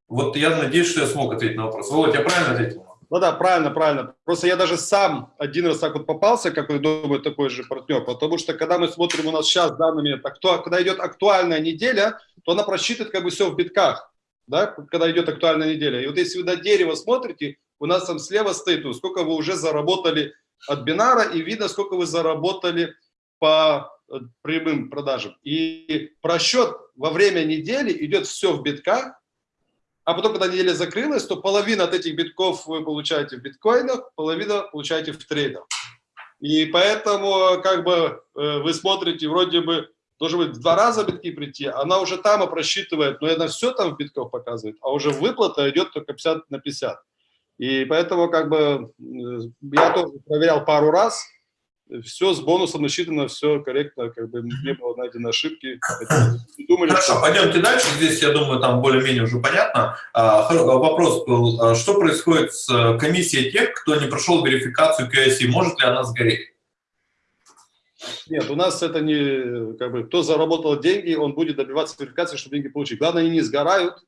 Вот я надеюсь, что я смог ответить на вопрос. Володь, я правильно ответил? Ну да, правильно, правильно. Просто я даже сам один раз так вот попался, как я думаю, такой же партнер, потому что когда мы смотрим у нас сейчас данными, акту... когда идет актуальная неделя, то она просчитывает как бы все в битках, да, когда идет актуальная неделя. И вот если вы на дерево смотрите, у нас там слева стоит, ну, сколько вы уже заработали от бинара, и видно, сколько вы заработали по э, прямым продажам. И просчет во время недели идет все в битках, а потом, когда неделя закрылась, то половина от этих битков вы получаете в биткоинах, половина получаете в трейдах. И поэтому, как бы, э, вы смотрите, вроде бы, должен быть в два раза битки прийти, она уже там просчитывает, но она все там в битках показывает, а уже выплата идет только 50 на 50. И поэтому как бы я тоже проверял пару раз, все с бонусом насчитано, все корректно, как бы не было найдено ошибки. Думали, Хорошо, что... пойдемте дальше. Здесь, я думаю, там более-менее уже понятно. А, вопрос был, а что происходит с э, комиссией тех, кто не прошел верификацию KYC? Может ли она сгореть? Нет, у нас это не, как бы, кто заработал деньги, он будет добиваться верификации, чтобы деньги получить. Главное, они не сгорают,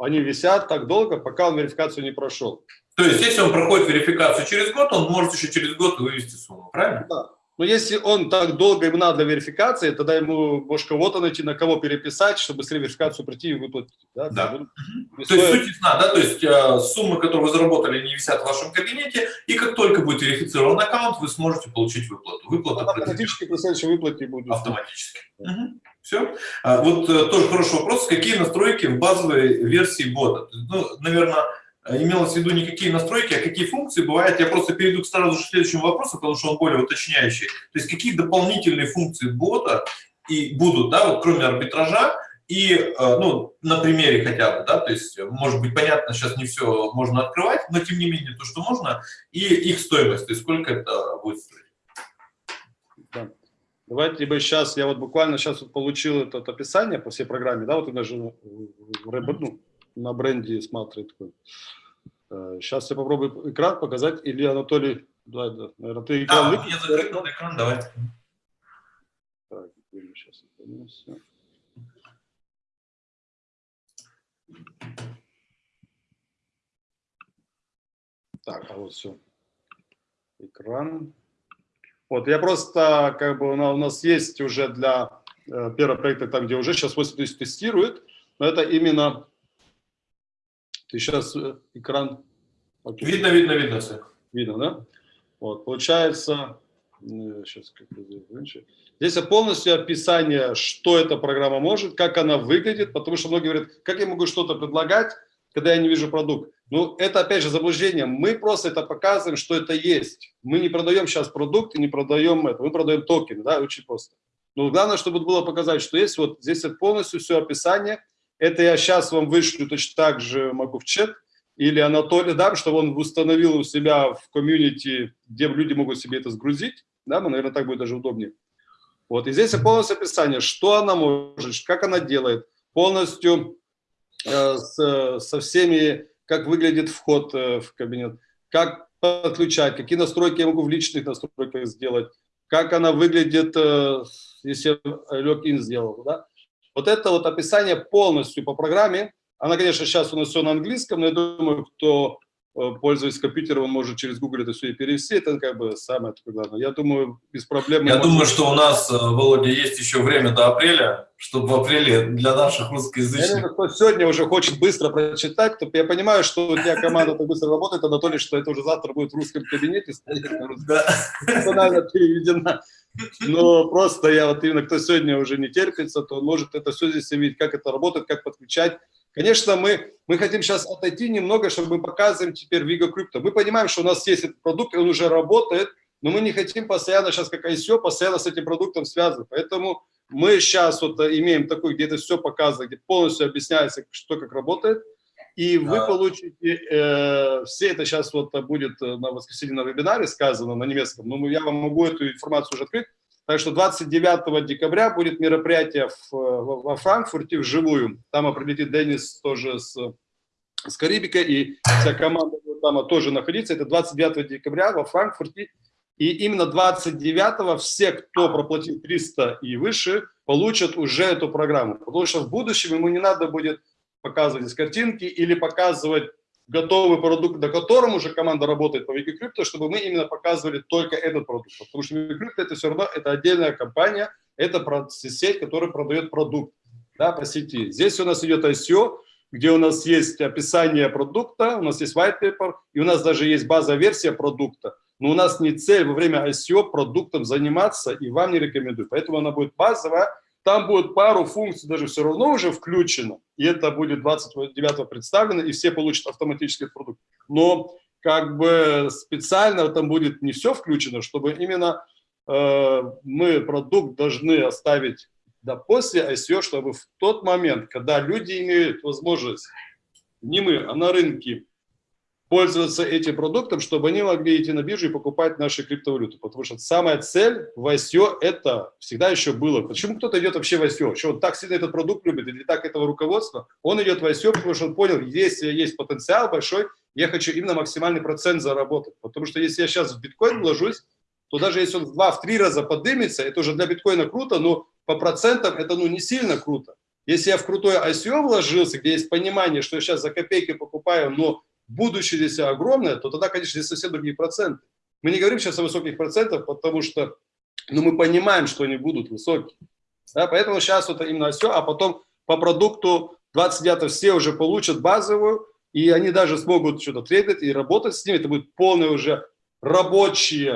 они висят так долго, пока он верификацию не прошел. То есть, если он проходит верификацию через год, он может еще через год вывести сумму, правильно? Да. Но если он так долго ему надо для верификации, тогда ему, может, кого-то найти, на кого переписать, чтобы с верификацию прийти и выплатить. Да? да. То есть, суть ясна, да? То есть, э, суммы, которые вы заработали, не висят в вашем кабинете, и как только будет верифицирован аккаунт, вы сможете получить выплату. Выплата автоматически при следующей выплате будет. Автоматически. Угу. Все. А, вот э, тоже хороший вопрос. Какие настройки в базовой версии бота? Ну, наверное, имелось в виду не какие настройки, а какие функции бывают. Я просто перейду к сразу же следующему вопросу, потому что он более уточняющий. То есть какие дополнительные функции бота и будут, да, вот кроме арбитража, и, э, ну, на примере хотя бы, да, то есть, может быть, понятно, сейчас не все можно открывать, но тем не менее то, что можно, и их стоимость, то есть сколько это будет стоить. Да. Давайте бы сейчас, я вот буквально сейчас вот получил это описание по всей программе, да, вот я даже ну, на бренде смотрит. Сейчас э, я попробую экран показать, или Анатолий, давай, да, наверное, ты экран да, я закрыл экран, давай. Так, сейчас Так, а вот все. Экран. Вот, я просто, как бы, у нас есть уже для э, первого проекта, там, где уже сейчас 80 тестирует, но это именно ты сейчас э, экран... Окей. Видно, видно, видно все. Видно, да? Вот, получается, сейчас как Здесь полностью описание, что эта программа может, как она выглядит, потому что многие говорят, как я могу что-то предлагать, когда я не вижу продукт. Ну, это опять же заблуждение. Мы просто это показываем, что это есть. Мы не продаем сейчас продукт и не продаем это. Мы продаем токен, да, очень просто. Но главное, чтобы было показать, что есть. Вот здесь полностью все описание. Это я сейчас вам вышлю точно так же могу в чат. Или Анатолий дам, чтобы он установил у себя в комьюнити, где люди могут себе это сгрузить. Да, ну, наверное, так будет даже удобнее. Вот, и здесь полностью описание, что она может, как она делает. Полностью э, с, со всеми, как выглядит вход э, в кабинет, как подключать, какие настройки я могу в личных настройках сделать, как она выглядит, э, если я логин сделал. Да? Вот это вот описание полностью по программе. Она, конечно, сейчас у нас все на английском, но я думаю, кто пользуясь компьютером, он может через Google это все и перевести, это как бы самое такое главное. Я думаю, без проблем... Я думаю, что у нас, э, Володя, есть еще время до апреля, чтобы в апреле для наших русскоязычных... Я кто сегодня уже хочет быстро прочитать, то я понимаю, что у тебя команда так быстро работает, Анатолий, что это уже завтра будет в русском кабинете стоять на русском. Да. переведена. Но просто я вот именно, кто сегодня уже не терпится, то может это все здесь видеть, как это работает, как подключать Конечно, мы, мы хотим сейчас отойти немного, чтобы мы показываем теперь Vigo Crypto. Мы понимаем, что у нас есть этот продукт, он уже работает, но мы не хотим постоянно сейчас, как ICO, постоянно с этим продуктом связывать. Поэтому мы сейчас вот имеем такой, где это все показано, где полностью объясняется, что как работает. И вы а... получите, э, все это сейчас вот будет на воскресенье на вебинаре сказано на немецком, но я вам могу эту информацию уже открыть. Так что 29 декабря будет мероприятие в, во Франкфурте вживую. Там прилетит Денис тоже с, с Карибика, и вся команда будет там тоже находиться. Это 29 декабря во Франкфурте. И именно 29-го все, кто проплатил 300 и выше, получат уже эту программу. Потому что в будущем ему не надо будет показывать из картинки или показывать готовый продукт, на котором уже команда работает по Викикрипто, чтобы мы именно показывали только этот продукт. Потому что Викикрипто это все равно это отдельная компания, это сеть, которая продает продукт да, по сети. Здесь у нас идет ICO, где у нас есть описание продукта, у нас есть white paper, и у нас даже есть базовая версия продукта. Но у нас не цель во время ICO продуктом заниматься, и вам не рекомендую. Поэтому она будет базовая, там будет пару функций даже все равно уже включено, и это будет 29 представлено, и все получат автоматический продукт. Но как бы специально там будет не все включено, чтобы именно э, мы продукт должны оставить да, после ICO, чтобы в тот момент, когда люди имеют возможность, не мы, а на рынке, пользоваться этим продуктом, чтобы они могли идти на биржу и покупать наши криптовалюты. Потому что самая цель в ICO это всегда еще было. Почему кто-то идет вообще в ICO? Что он так сильно этот продукт любит или так этого руководства? Он идет в ICO, потому что он понял, если есть потенциал большой, я хочу именно максимальный процент заработать. Потому что если я сейчас в биткоин вложусь, то даже если он в 2-3 раза поднимется, это уже для биткоина круто, но по процентам это ну, не сильно круто. Если я в крутое ICO вложился, где есть понимание, что я сейчас за копейки покупаю, но будущее здесь огромное, то тогда, конечно, здесь совсем другие проценты. Мы не говорим сейчас о высоких процентах, потому что ну, мы понимаем, что они будут высокие. Да, поэтому сейчас вот именно все, а потом по продукту 29 все уже получат базовую, и они даже смогут что-то трейдить и работать с ними. Это будет полный уже рабочий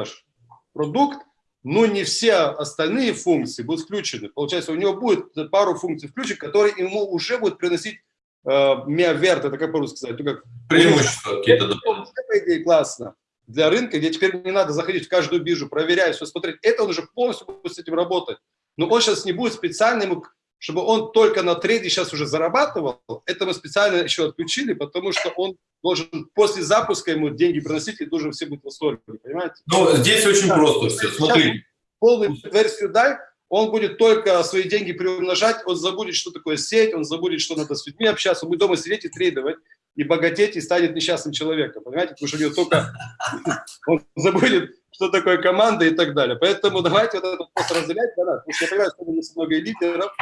продукт, но не все остальные функции будут включены. Получается, у него будет пару функций включены, которые ему уже будут приносить миаверт, это как по-русски сказать? Ну, как, Преимущества какие-то дополнительные. по идее, классно для рынка, где теперь не надо заходить в каждую биржу, проверять, все смотреть. Это он уже полностью будет с этим работать. Но он сейчас не будет специально ему, чтобы он только на трейде сейчас уже зарабатывал. Это мы специально еще отключили, потому что он должен после запуска ему деньги приносить, и должен все быть в восторге, понимаете? Ну, здесь очень Да. просто все. Смотри, Полную версию дай, он будет только свои деньги приумножать, он забудет, что такое сеть, он забудет, что надо с людьми общаться, он будет дома сидеть и трейдовать, и богатеть, и станет несчастным человеком, понимаете? Потому что у него только он забудет, что такое команда и так далее. Поэтому давайте вот это просто разделять, да, потому что я понимаю, что у нас много лидеров,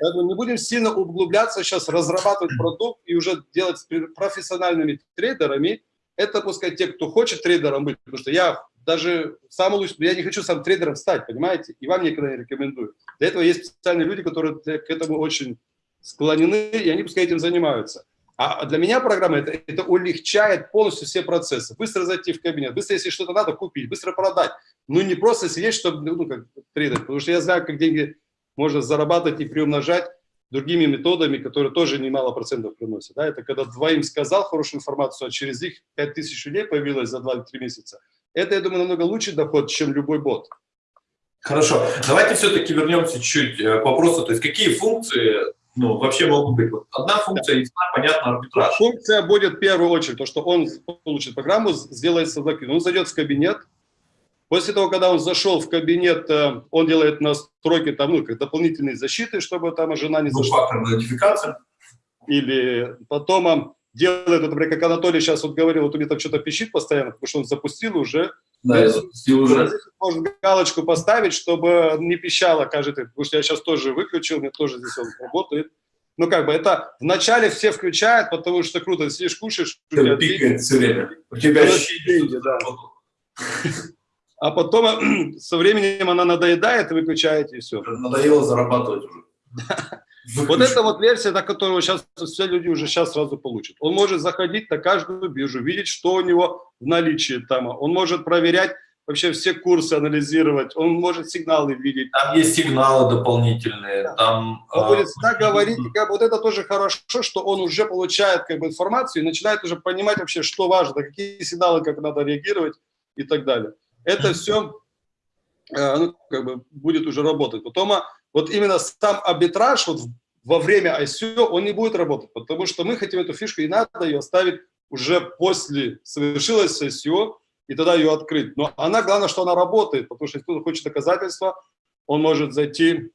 поэтому не будем сильно углубляться сейчас, разрабатывать продукт и уже делать с профессиональными трейдерами. Это пускай те, кто хочет трейдером быть, потому что я даже самый лучший, я не хочу сам трейдером стать, понимаете, и вам никогда не рекомендую. Для этого есть специальные люди, которые к этому очень склонены, и они пускай этим занимаются. А для меня программа это, это улегчает полностью все процессы. Быстро зайти в кабинет, быстро, если что-то надо, купить, быстро продать. Ну, не просто сидеть, чтобы, ну, как трейдер, потому что я знаю, как деньги можно зарабатывать и приумножать другими методами, которые тоже немало процентов приносят. Да? Это когда двоим сказал хорошую информацию, а через них 5000 людей появилось за 2-3 месяца. Это, я думаю, намного лучший доход, чем любой бот. Хорошо. Давайте все-таки вернемся чуть э, к вопросу. То есть какие функции ну, вообще могут быть? Вот одна функция, ясна, понятно, арбитраж. Функция будет в первую очередь, то, что он получит программу, сделает создатель. Он зайдет в кабинет. После того, когда он зашел в кабинет, э, он делает настройки там, ну, как дополнительной защиты, чтобы там жена не зашла. Двухфакторная нотификация. Или потом он делает, например, как Анатолий сейчас вот говорил, вот у меня там что-то пищит постоянно, потому что он запустил уже. Да, я запустил уже. Можно галочку поставить, чтобы не пищало каждый, потому что я сейчас тоже выключил, мне тоже здесь он работает. Ну, как бы это вначале все включают, потому что круто, ты сидишь, кушаешь, тебя Пикает все время. У тебя деньги, да. а потом со временем она надоедает, выключаете, и все. надоело зарабатывать уже. Вот это вот версия, на которую сейчас все люди уже сейчас сразу получат. Он может заходить на каждую биржу, видеть, что у него в наличии там. Он может проверять вообще все курсы, анализировать. Он может сигналы видеть. Там есть сигналы дополнительные, там... Он а, будет всегда говорить, как бы вот это тоже хорошо, что он уже получает как бы информацию и начинает уже понимать вообще, что важно, на какие сигналы, как надо реагировать и так далее. Это все ну, как бы будет уже работать. Потом а, вот именно сам арбитраж вот во время ICO, он не будет работать, потому что мы хотим эту фишку, и надо ее оставить уже после совершилось ICO, и тогда ее открыть. Но она, главное, что она работает, потому что если кто-то хочет доказательства, он может зайти,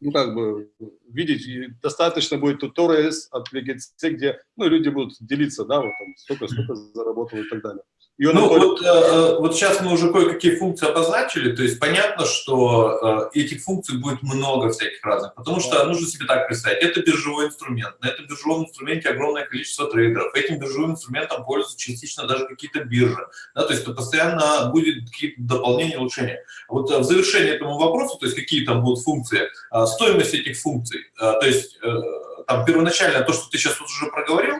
ну, как бы, видеть, и достаточно будет туториалс от VGC, где, ну, люди будут делиться, да, вот там, сколько, сколько заработал и так далее. И он Ну, только- вот, э, э, вот сейчас мы уже кое-какие функции обозначили, то есть понятно, что э, этих функций будет много всяких разных, потому что нужно себе так представить, это биржевой инструмент, на этом биржевом инструменте огромное количество трейдеров, этим биржевым инструментом пользуются частично даже какие-то биржи, да, то есть это постоянно будет какие-то дополнения, улучшения. Вот э, в завершение этому вопросу, то есть какие там будут функции, э, стоимость этих функций, э, то есть э, там первоначально то, что ты сейчас уже проговорил,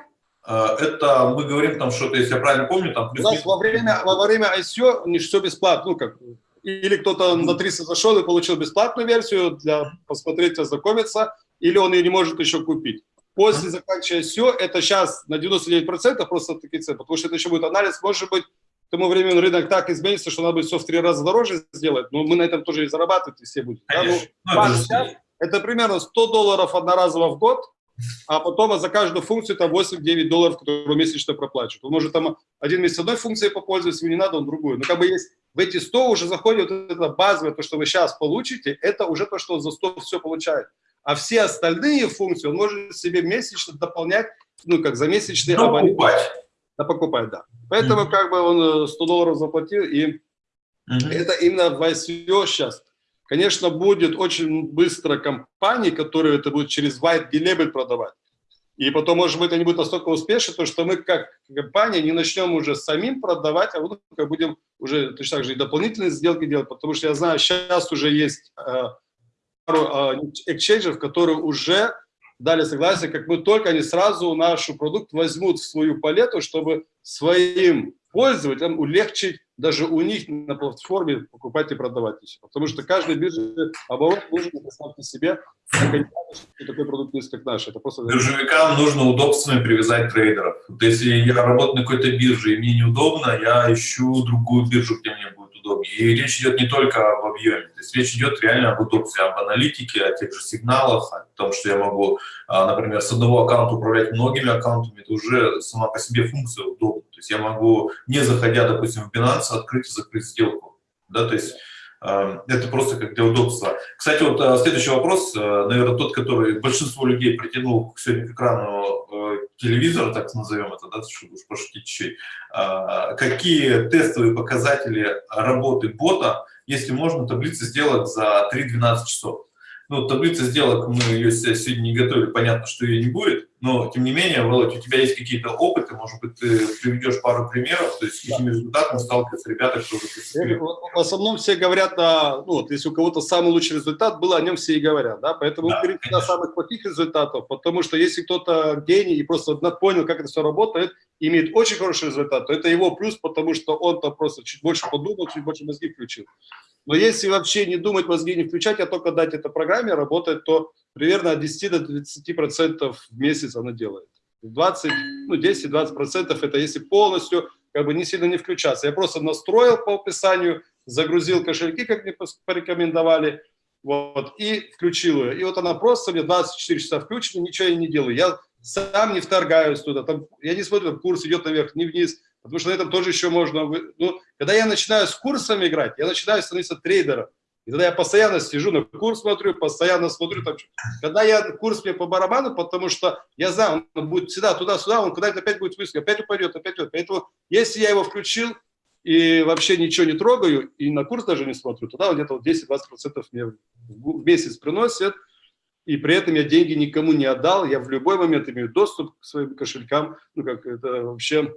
это мы говорим там что-то, если я правильно помню, там У нас во время, во время ICO все бесплатно, ну как, или кто-то на 300 зашел и получил бесплатную версию для посмотреть, ознакомиться, или он ее не может еще купить. После заканчивания ICO, это сейчас на 99% просто такие цены, потому что это еще будет анализ, может быть, к тому времени рынок так изменится, что надо будет все в три раза дороже сделать, но мы на этом тоже и зарабатывать и все будут. да, ну. Ну, это сейчас это примерно 100 долларов одноразово в год, а потом за каждую функцию там 8-9 долларов, которые месячно проплачивают. Он может там один месяц одной функцией попользоваться, ему не надо, он другую. Но как бы есть в эти 100 уже заходит вот это базовое, то, что вы сейчас получите, это уже то, что он за 100 все получает. А все остальные функции он может себе месячно дополнять, ну, как за месячный абонент. Покупать. Да, покупать, да. Поэтому Мгм. как бы он 100 долларов заплатил, и Мгм. это именно в ICO сейчас. Конечно, будет очень быстро компании, которые это будут через white label продавать. И потом, может быть, они будут настолько успешны, то, что мы как компания не начнем уже самим продавать, а вот будем уже точно так же и дополнительные сделки делать, потому что я знаю, сейчас уже есть э, пару эксчейнджеров, которые уже дали согласие, как мы только они сразу наш продукт возьмут в свою палету, чтобы своим пользователям улегчить даже у них на платформе покупать и продавать. еще. Потому что каждый бирже оборот нужно представьте себе, что такой продукт есть, как наш. Это просто... Биржевикам нужно удобствами привязать трейдеров. Вот если я работаю на какой-то бирже и мне неудобно, я ищу другую биржу, где мне будет удобнее. И речь идет не только об объеме, то есть речь идет реально об удобстве, об аналитике, о тех же сигналах, о том, что я могу, например, с одного аккаунта управлять многими аккаунтами, это уже сама по себе функция удобна. То есть я могу, не заходя, допустим, в Binance, открыть и закрыть сделку. Да, то есть э, это просто как для удобства. Кстати, вот э, следующий вопрос, наверное, тот, который большинство людей притянул сегодня к экрану телевизора, так назовем это, да, чтобы уж пошутить чуть-чуть. А, Какие тестовые показатели работы бота, если можно, таблицы сделать за 3-12 часов? Ну, таблица сделок, мы ее сегодня не готовили, понятно, что ее не будет, но, тем не менее, Володь, у тебя есть какие-то опыты, может быть, ты приведешь пару примеров, то есть с какими результатами сталкиваются ребята, кто уже приступили? В основном все говорят, о, ну, вот, если у кого-то самый лучший результат был, о нем все и говорят, да, поэтому Да, конечно. о самых плохих результатов, потому что если кто-то гений и просто понял, как это все работает, имеет очень хороший результат, то это его плюс, потому что он там просто чуть больше подумал, чуть больше мозги включил. Но если вообще не думать, мозги не включать, а только дать это программе работать, то примерно от 10 до 30 процентов в месяц она делает. 20, ну 10-20 процентов это если полностью как бы не сильно не включаться. Я просто настроил по описанию, загрузил кошельки, как мне порекомендовали, вот, и включил ее. И вот она просто мне 24 часа включена, ничего я не делаю. Я сам не вторгаюсь туда, там, я не смотрю, там курс идет наверх, не вниз, потому что на этом тоже еще можно... Ну, когда я начинаю с курсами играть, я начинаю становиться трейдером. И тогда я постоянно сижу на курс смотрю, постоянно смотрю. Там, когда я курс мне по барабану, потому что я знаю, он будет всегда туда-сюда, он куда-то опять будет высоко, опять упадет, опять идет. Поэтому если я его включил и вообще ничего не трогаю, и на курс даже не смотрю, тогда где-то вот 10-20% мне в месяц приносит, и при этом я деньги никому не отдал, я в любой момент имею доступ к своим кошелькам, ну как это вообще,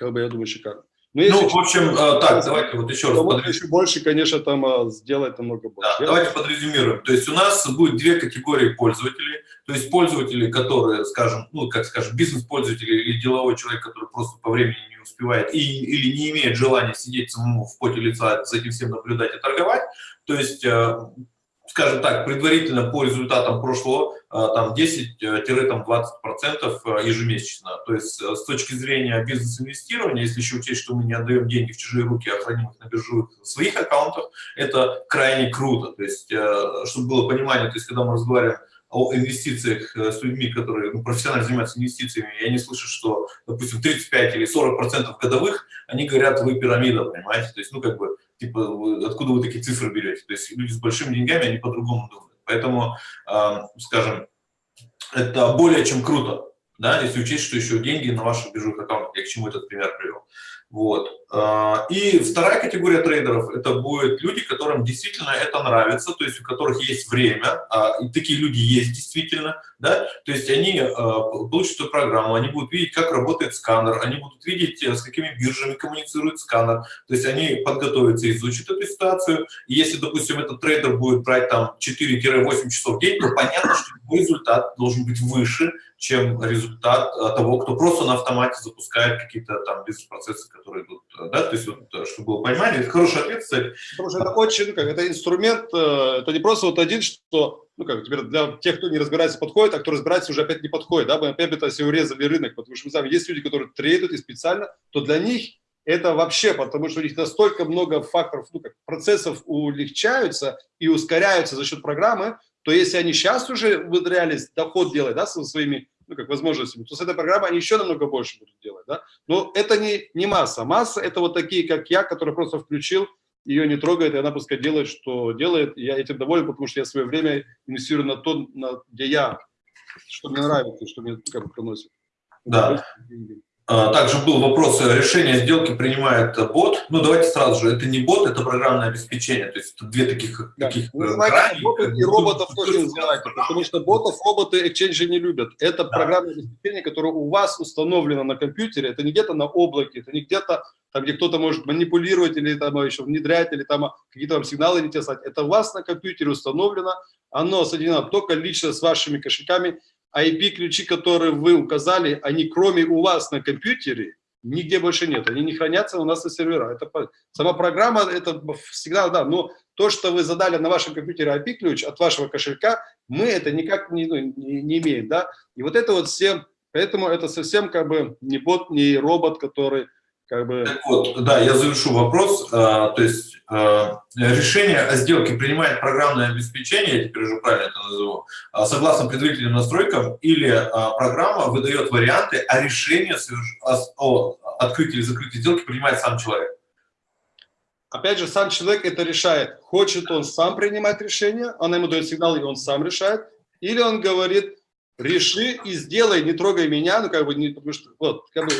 как бы я думаю, шикарно. Но если Ну, в общем, э, так, давайте вот еще раз подрез- еще больше, конечно, там а, сделать намного больше. Да, давайте подрезюмируем. То есть у нас будет две категории пользователей. То есть пользователи, которые, скажем, ну, как скажем, бизнес-пользователи или деловой человек, который просто по времени не успевает и, или не имеет желания сидеть самому в поте лица, за этим всем наблюдать и торговать. То есть, э, скажем так, предварительно по результатам прошлого, э, там 10-20% э, ежемесячно. То есть э, с точки зрения бизнес-инвестирования, если еще учесть, что мы не отдаем деньги в чужие руки, а храним их на биржевых своих аккаунтах, это крайне круто. То есть, э, чтобы было понимание, то есть, когда мы разговариваем о инвестициях э, с людьми, которые ну, профессионально занимаются инвестициями, и они слышат, что, допустим, 35 или 40 процентов годовых, они говорят, вы пирамида, понимаете? То есть, ну, как бы, типа, вы- откуда вы такие цифры берете? То есть, люди с большими деньгами, они по-другому думают. Поэтому, э, скажем, это более чем круто, да, если учесть, что еще деньги на ваших биржевых аккаунтах, я к чему этот пример привел. Вот. А, И вторая категория трейдеров – это будут люди, которым действительно это нравится, то есть у которых есть время, а, и такие люди есть действительно, да, то есть они а, получат эту программу, они будут видеть, как работает сканер, они будут видеть, э, с какими биржами коммуницирует сканер, то есть они подготовятся, изучат эту ситуацию, и если, допустим, этот трейдер будет брать там 4-8 часов в день, то понятно, что результат должен быть выше, чем результат а, того, кто просто на автомате запускает какие-то там бизнес-процессы, которые идут, э, да, то есть вот, э, чтобы было понимание, это хороший ответ, кстати, Потому что это очень, как, это инструмент, э, это не просто вот один, что, ну, как, теперь для тех, кто не разбирается, подходит, а кто разбирается, уже опять не подходит, да, мы опять это все урезали рынок, потому что мы знаем, есть люди, которые трейдут и специально, то для них это вообще, потому что у них настолько много факторов, ну, как, процессов улегчаются и ускоряются за счет программы, то если они сейчас уже внедрялись, доход делать, да, со своими, ну, как возможностями, то с этой программой они еще намного больше будут делать, да. Но это не, не масса. Масса – это вот такие, как я, который просто включил, ее не трогает, и она пускай делает, что делает. И я этим доволен, потому что я свое время инвестирую на то, на, где я, что мне нравится, что мне как бы приносит. Да. А, также был вопрос, э, решение сделки принимает бот. Ну, давайте сразу же, это не бот, это программное обеспечение. То есть две таких... Да. таких Вы э, ботов как и роботов ну, тоже называйте, потому что ботов роботы экченджи не любят. Это программное обеспечение, которое у вас установлено на компьютере, это не где-то на облаке, это не где-то там, где кто-то может манипулировать или там еще внедрять, или там какие-то вам сигналы не те слать. Это у вас на компьютере установлено, оно соединено только лично с вашими кошельками, IP-ключи, которые вы указали, они кроме у вас на компьютере, нигде больше нет. Они не хранятся у нас на серверах. Это, сама программа, это всегда, да, но то, что вы задали на вашем компьютере IP-ключ от вашего кошелька, мы это никак не, ну, не, не имеем, да. И вот это вот все, поэтому это совсем как бы не бот, не робот, который как бы... Так вот, да, я завершу вопрос. А, то есть а, решение о сделке принимает программное обеспечение, я теперь уже правильно это назову, а, согласно предварительным настройкам, или программа выдает варианты, а решение о открытии или закрытии сделки принимает сам человек. Опять же, сам человек это решает. Хочет он сам принимать решение, она ему дает сигнал, и он сам решает. Или он говорит, реши и сделай, не трогай меня, ну как бы, не, потому что, вот, как бы,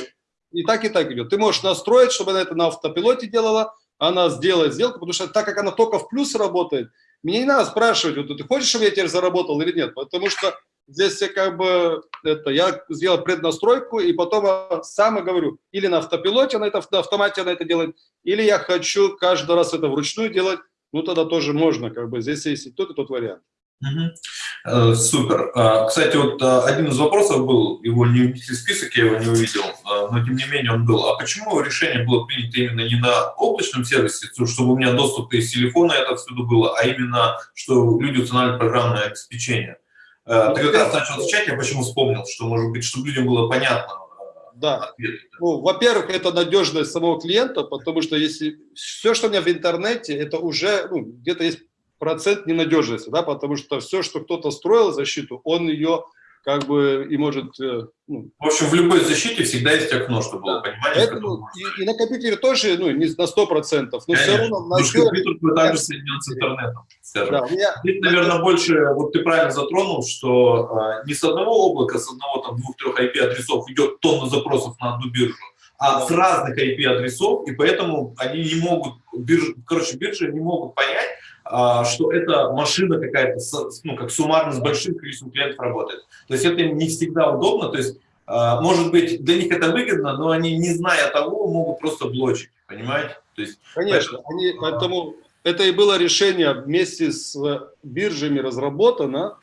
и так, и так идет. Ты можешь настроить, чтобы она это на автопилоте делала, она сделает сделку, потому что так как она только в плюс работает, мне не надо спрашивать, вот, ты хочешь, чтобы я теперь заработал или нет, потому что здесь я как бы, это, я сделал преднастройку, и потом сам говорю, или на автопилоте она это, на автомате она это делает, или я хочу каждый раз это вручную делать, ну тогда тоже можно, как бы здесь есть и тот, и тот вариант. Угу. Супер. А, кстати, вот а, один из вопросов был, его не внесли в список, я его не увидел, но тем не менее он был. А почему решение было принято именно не на облачном сервисе, чтобы у меня доступ из телефона это всюду было, а именно, что люди устанавливают программное обеспечение? Ты как раз начал отвечать, я почему вспомнил, что, может быть, чтобы людям было понятно, да. Ну, во-первых, это надежность самого клиента, потому что если все, что у меня в интернете, это уже ну, где-то есть процент ненадежности, да, потому что все, что кто-то строил защиту, он ее как бы и может... Э, ну, в общем, в любой защите всегда есть окно, чтобы было понимание. Поэтому, и, и на компьютере тоже, ну, не на 100%, но Конечно. все равно... На все... компьютер также соединен с интернетом. Да, меня... Здесь, наверное, больше, вот ты правильно затронул, что а, не с одного облака, с одного, там, двух-трех IP-адресов идет тонна запросов на одну биржу, а с разных IP-адресов, и поэтому они не могут, биржи, короче, биржи не могут понять, что это машина какая-то, ну, как суммарно с большим количеством клиентов работает. То есть это не всегда удобно, то есть, а, может быть, для них это выгодно, но они, не зная того, могут просто блочить, понимаете? То есть, Конечно, поэтому, они, поэтому это и было решение вместе с биржами разработано,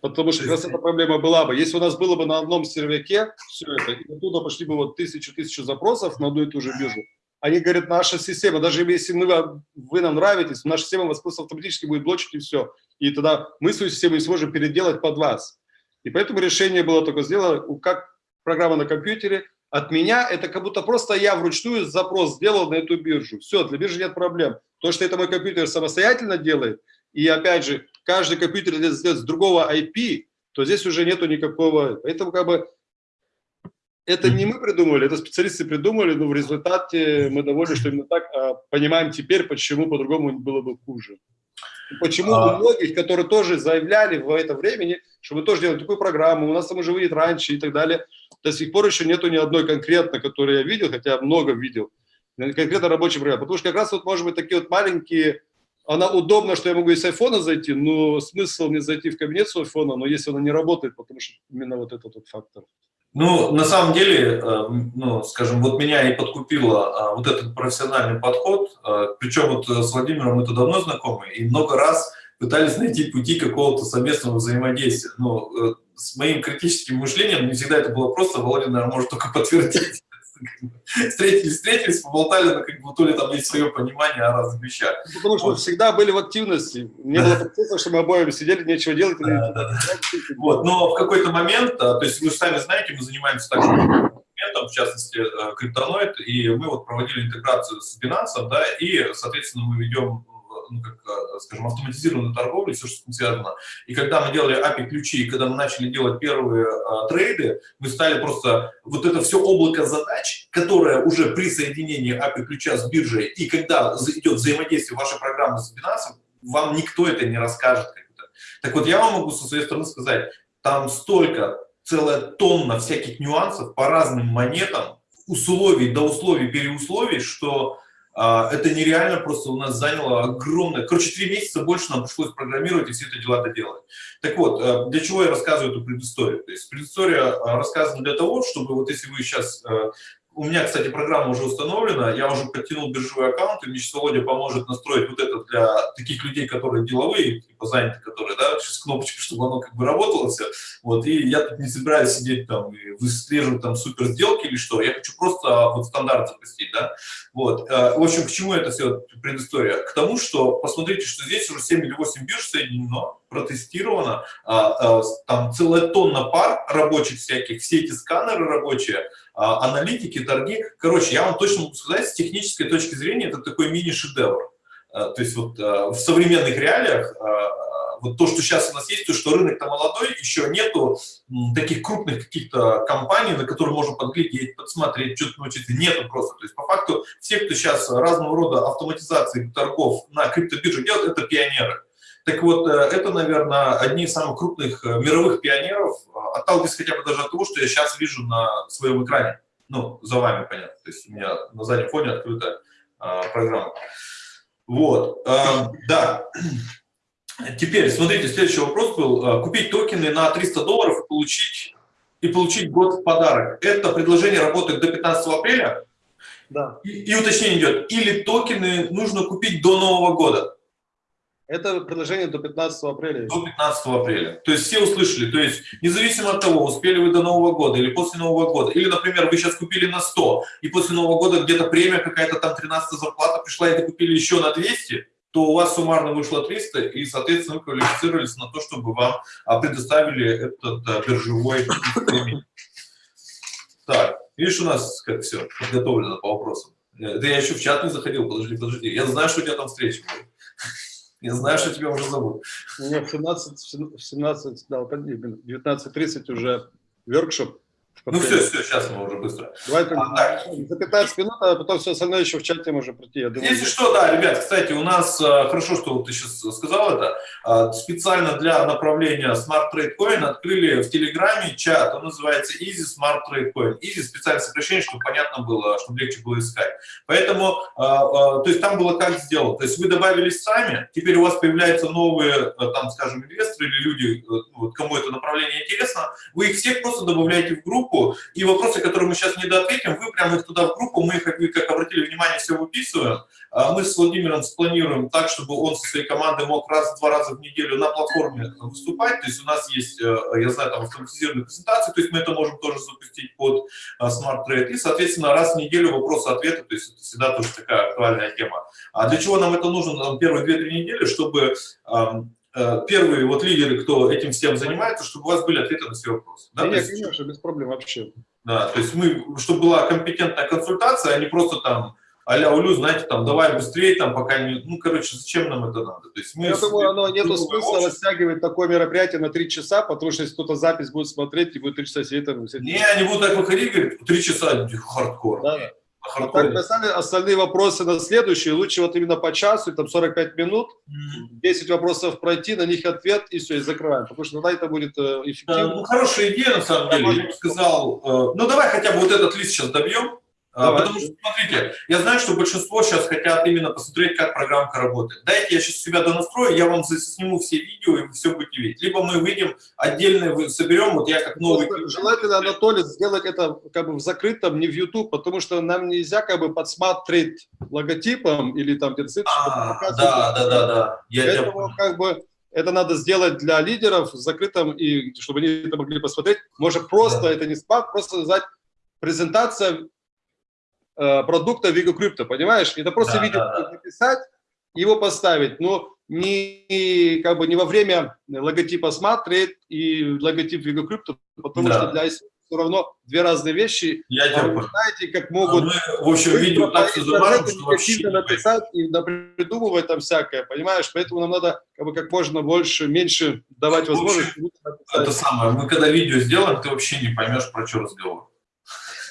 потому что как раз эта проблема была бы. Если у нас было бы на одном серваке все это, и оттуда пошли бы вот тысячу-тысячу запросов на одну и ту же биржу, они говорят, наша система, даже если мы, вы нам нравитесь, наша система вас просто автоматически будет блочить и все. И тогда мы свою систему не сможем переделать под вас. И поэтому решение было только сделано, как программа на компьютере. От меня это как будто просто я вручную запрос сделал на эту биржу. Все, для биржи нет проблем. То, что это мой компьютер самостоятельно делает, и опять же, каждый компьютер сделает с другого IP, то здесь уже нету никакого... Поэтому как бы это не мы придумали, это специалисты придумали, но в результате мы довольны, что именно так а, понимаем теперь, почему по-другому было бы хуже. почему а... у многих, которые тоже заявляли в это времени, что мы тоже делаем такую программу, у нас там уже выйдет раньше и так далее, до сих пор еще нету ни одной конкретно, которую я видел, хотя много видел, конкретно рабочий программы. Потому что как раз вот, может быть, такие вот маленькие, она удобна, что я могу из айфона зайти, но смысл не зайти в кабинет с айфона, но если она не работает, потому что именно вот этот вот фактор. Ну, на самом деле, э, ну, скажем, вот меня и подкупило а, вот этот профессиональный подход, э, причем вот с Владимиром мы это давно знакомы, и много раз пытались найти пути какого-то совместного взаимодействия. Но э, с моим критическим мышлением не всегда это было просто, Володя, наверное, может только подтвердить встретились, встретились, поболтали, но как бы то ли там есть свое понимание о разных вещах. Ну, потому что вот. всегда были в активности. Не было процесса, что мы обоим сидели, нечего делать. Да, да, да. Вот, но в какой-то момент, а, то есть вы сами знаете, мы занимаемся также моментом, в частности, э, криптоноид, и мы вот проводили интеграцию с Binance, да, и, соответственно, мы ведем ну, как, э, скажем, автоматизированной торговли, все, что с этим связано. И когда мы делали API-ключи, и когда мы начали делать первые а, трейды, мы стали просто вот это все облако задач, которое уже при соединении API-ключа с биржей, и когда идет взаимодействие вашей программы с Binance, вам никто это не расскажет. Так вот, я вам могу со своей стороны сказать, там столько, целая тонна всяких нюансов по разным монетам, условий до условий, переусловий, что это нереально просто у нас заняло огромное... Короче, три месяца больше нам пришлось программировать и все это дела доделать. Так вот, а, для чего я рассказываю эту предысторию? То есть предыстория а, рассказана для того, чтобы вот если вы сейчас у меня, кстати, программа уже установлена, я уже подтянул биржевой аккаунт, и мне сейчас Володя поможет настроить вот это для таких людей, которые деловые, типа заняты, которые, да, сейчас кнопочка, чтобы оно как бы работало все. Вот, и я тут не собираюсь сидеть там и выслеживать там супер сделки или что, я хочу просто вот стандарт запустить, да. Вот, э, в общем, к чему это все предыстория? К тому, что посмотрите, что здесь уже 7 или 8 бирж соединено, протестировано, а, а, там целая тонна пар рабочих всяких, все эти сканеры рабочие, аналитики, торги. Короче, я вам точно могу сказать, с технической точки зрения это такой мини-шедевр. То есть вот в современных реалиях вот то, что сейчас у нас есть, то, что рынок-то молодой, еще нету таких крупных каких-то компаний, на которые можно подглядеть, подсмотреть, что-то научиться, нету просто. То есть по факту все, кто сейчас разного рода автоматизации торгов на криптобирже делают, это пионеры. Так вот, э, это, наверное, одни из самых крупных э, мировых пионеров, а, отталкиваясь хотя бы даже от того, что я сейчас вижу на своем экране. Ну, за вами, понятно. То есть у меня на заднем фоне открыта а, программа. Вот, а, да. Теперь, смотрите, следующий вопрос был. Купить токены на 300 долларов и получить, и получить год в подарок. Это предложение работает до 15 апреля? Да. И, и уточнение идет. Или токены нужно купить до Нового года? Это предложение до 15 апреля. До 15 апреля. То есть все услышали. То есть независимо от того, успели вы до Нового года или после Нового года. Или, например, вы сейчас купили на 100, и после Нового года где-то премия какая-то там 13 зарплата пришла, и вы купили еще на 200, то у вас суммарно вышло 300, и, соответственно, вы квалифицировались на то, чтобы вам а, предоставили этот а, биржевой премий. Так, видишь, у нас как все подготовлено по вопросам. Э, да я еще в чат не заходил, подожди, подожди. Я знаю, что у тебя там встреча будет. Я знаю, что тебя уже зовут. Меня в 17, в 17 да, 19.30 уже воркшоп ну все, все, сейчас мы уже быстро. Давай а, за 15 минут, а потом все остальное еще в чате можно пройти. Я думаю, Если что, да, ребят, кстати, у нас, э, хорошо, что ты сейчас сказал это, э, специально для направления Smart Trade Coin открыли в Телеграме чат, он называется Easy Smart Trade Coin. Easy специальное сокращение, чтобы понятно было, чтобы легче было искать. Поэтому, э, то есть там было как сделано, то есть вы добавились сами, теперь у вас появляются новые, там, скажем, инвесторы или люди, кому это направление интересно, вы их всех просто добавляете в группу, группу, и вопросы, которые мы сейчас не доответим, вы прямо их туда в группу, мы их, как вы как обратили внимание, все выписываем. А мы с Владимиром спланируем так, чтобы он со своей командой мог раз-два раза в неделю на платформе выступать. То есть у нас есть, э, я знаю, там автоматизированные презентации, то есть мы это можем тоже запустить под э, Smart Trade. И, соответственно, раз в неделю вопросы-ответы, то есть это всегда тоже такая актуальная тема. А для чего нам это нужно? Там, первые 2-3 недели, чтобы Э, первые вот лидеры, кто этим всем занимается, чтобы у вас были ответы на все вопросы. Да, Нет, есть, конечно, без проблем вообще. Да, то есть мы, чтобы была компетентная консультация, а не просто там а-ля Улю, знаете, там, давай быстрее, там, пока не... Ну, короче, зачем нам это надо? То есть мы Я думаю, оно нету смысла общество. растягивать такое мероприятие на три часа, потому что если кто-то запись будет смотреть, и будет три часа сидеть там... Не, они будут так выходить, говорят, три часа, хардкор. Да. А так, остальные, остальные вопросы на следующие, лучше вот именно по часу, там 45 минут, 10 вопросов пройти, на них ответ, и все, и закрываем, потому что тогда это будет э, эффективно. Ну, хорошая идея, на самом деле, я бы сказал, э, ну, давай хотя бы вот этот лист сейчас добьем, Давай. Потому что, смотрите, я знаю, что большинство сейчас хотят именно посмотреть, как программка работает. Дайте я сейчас себя донастрою, я вам сниму все видео, и вы все будете видеть. Либо мы выйдем отдельно, соберем, вот я как новый... Просто желательно, Анатолий, сделать это как бы в закрытом, не в YouTube, потому что нам нельзя как бы подсматривать логотипом или там где-то... А, да, да, да, да. Я Поэтому я... как бы это надо сделать для лидеров в закрытом, и чтобы они это могли посмотреть. Может просто, да. это не спад, просто сказать презентация Э, продукта Vigo Crypto, понимаешь? Это просто да, видео да, да. написать, его поставить, но не, как бы, не во время логотипа Trade и логотип Vigo Crypto, потому да. что для все равно две разные вещи. Я А вы знаете, как А могут Мы, в общем, видео так все замажем, что вообще написать и придумывать там всякое, понимаешь? Поэтому нам надо как, бы, как можно больше, меньше давать общем, возможность. Это самое, мы когда видео сделаем, ты вообще не поймешь, про что разговор. То есть там нет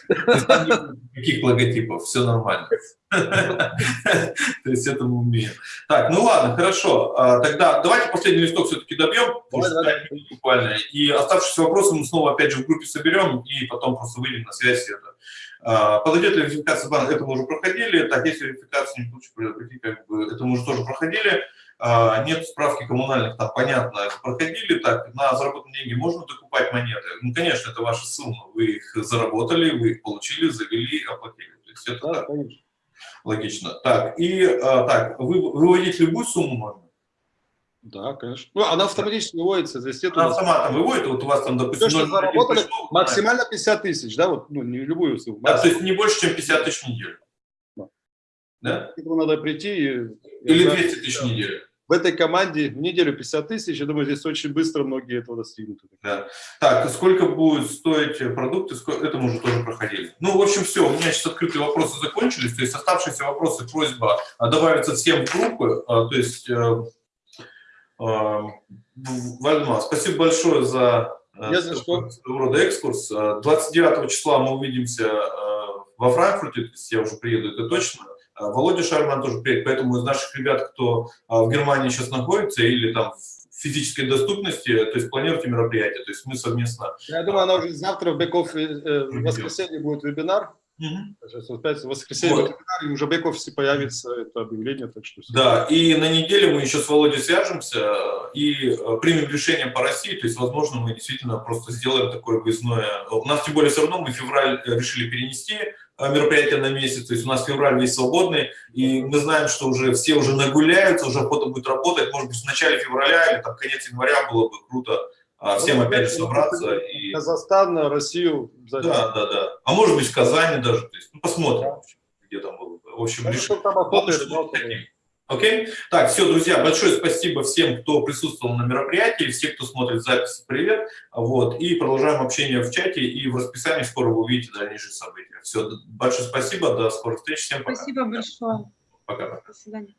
Никаких логотипов, все нормально. То есть это мы умеем. Так, ну ладно, хорошо. А, Тогда давайте последний листок все-таки добьем, буквально. И оставшиеся вопросы мы снова опять же в группе соберем и потом просто выйдем на связь. Это. А, Подойдет ли верификация банка? Это мы уже проходили. Так, если верификация не получится, как бы, это мы уже тоже проходили. А, Нет справки коммунальных, там понятно, проходили. Так, на заработанные деньги можно докупать монеты? Ну, конечно, это ваша сумма. Вы их заработали, вы их получили, завели, оплатили. То есть это Да, так, конечно. логично. Так, и а, так, вы выводить любую сумму можно? Да, конечно. Ну, она автоматически выводится, здесь Она нас- автоматом выводит, вот у вас там, допустим, Все, что 0,1 заработали, пришло, максимально 50 тысяч, да, вот, ну, не любую сумму. Да, то есть не больше, чем 50 тысяч в неделю. Да. Да? Надо прийти и... Или Да. 200 тысяч в неделю. В этой команде в неделю 50 тысяч, я думаю, здесь очень быстро многие этого достигнут. Да. Так, сколько будет стоить продукты, это мы уже тоже проходили. Ну, в общем, все, у меня сейчас открытые вопросы закончились, то есть оставшиеся вопросы, просьба а, добавиться всем в группы, а, то есть, э, э, Вальма, спасибо большое за э, Не за что. рода экскурс. Э, 29 числа мы увидимся э, во Франкфурте, то есть я уже приеду, это точно. Э, Володя Шарман тоже приедет, поэтому из наших ребят, кто э, в Германии сейчас находится или там в физической доступности, то есть планируйте мероприятие, то есть мы совместно. Я думаю, она уже завтра в бэк-офисе, э, в воскресенье будет вебинар. Вот опять в воскресенье Вот. вебинар, уже бэк-офисе появится это объявление, так что все. Да, и на неделе мы еще с Володей свяжемся и э, примем решение по России, то есть, возможно, мы действительно просто сделаем такое выездное. У нас, тем более, все равно мы февраль э, решили перенести э, мероприятие на месяц, то есть у нас февраль весь свободный, и мы знаем, что уже все уже нагуляются, уже охота будет работать, может быть, в начале февраля или там конец января было бы круто а, всем Ну, опять же ну, собраться и... Казахстан, Россию. обязательно. Да, да, да. А может быть, в Казани даже, то есть, ну, посмотрим, общем, где там было бы. В общем, Ну, решим. там охота Окей? Так, все, друзья, большое спасибо всем, кто присутствовал на мероприятии, все, кто смотрит запись, привет. Вот, и продолжаем общение в чате, и в расписании скоро вы увидите дальнейшие события. Все, большое спасибо, до скорых встреч, всем пока. Спасибо большое. Пока. До свидания.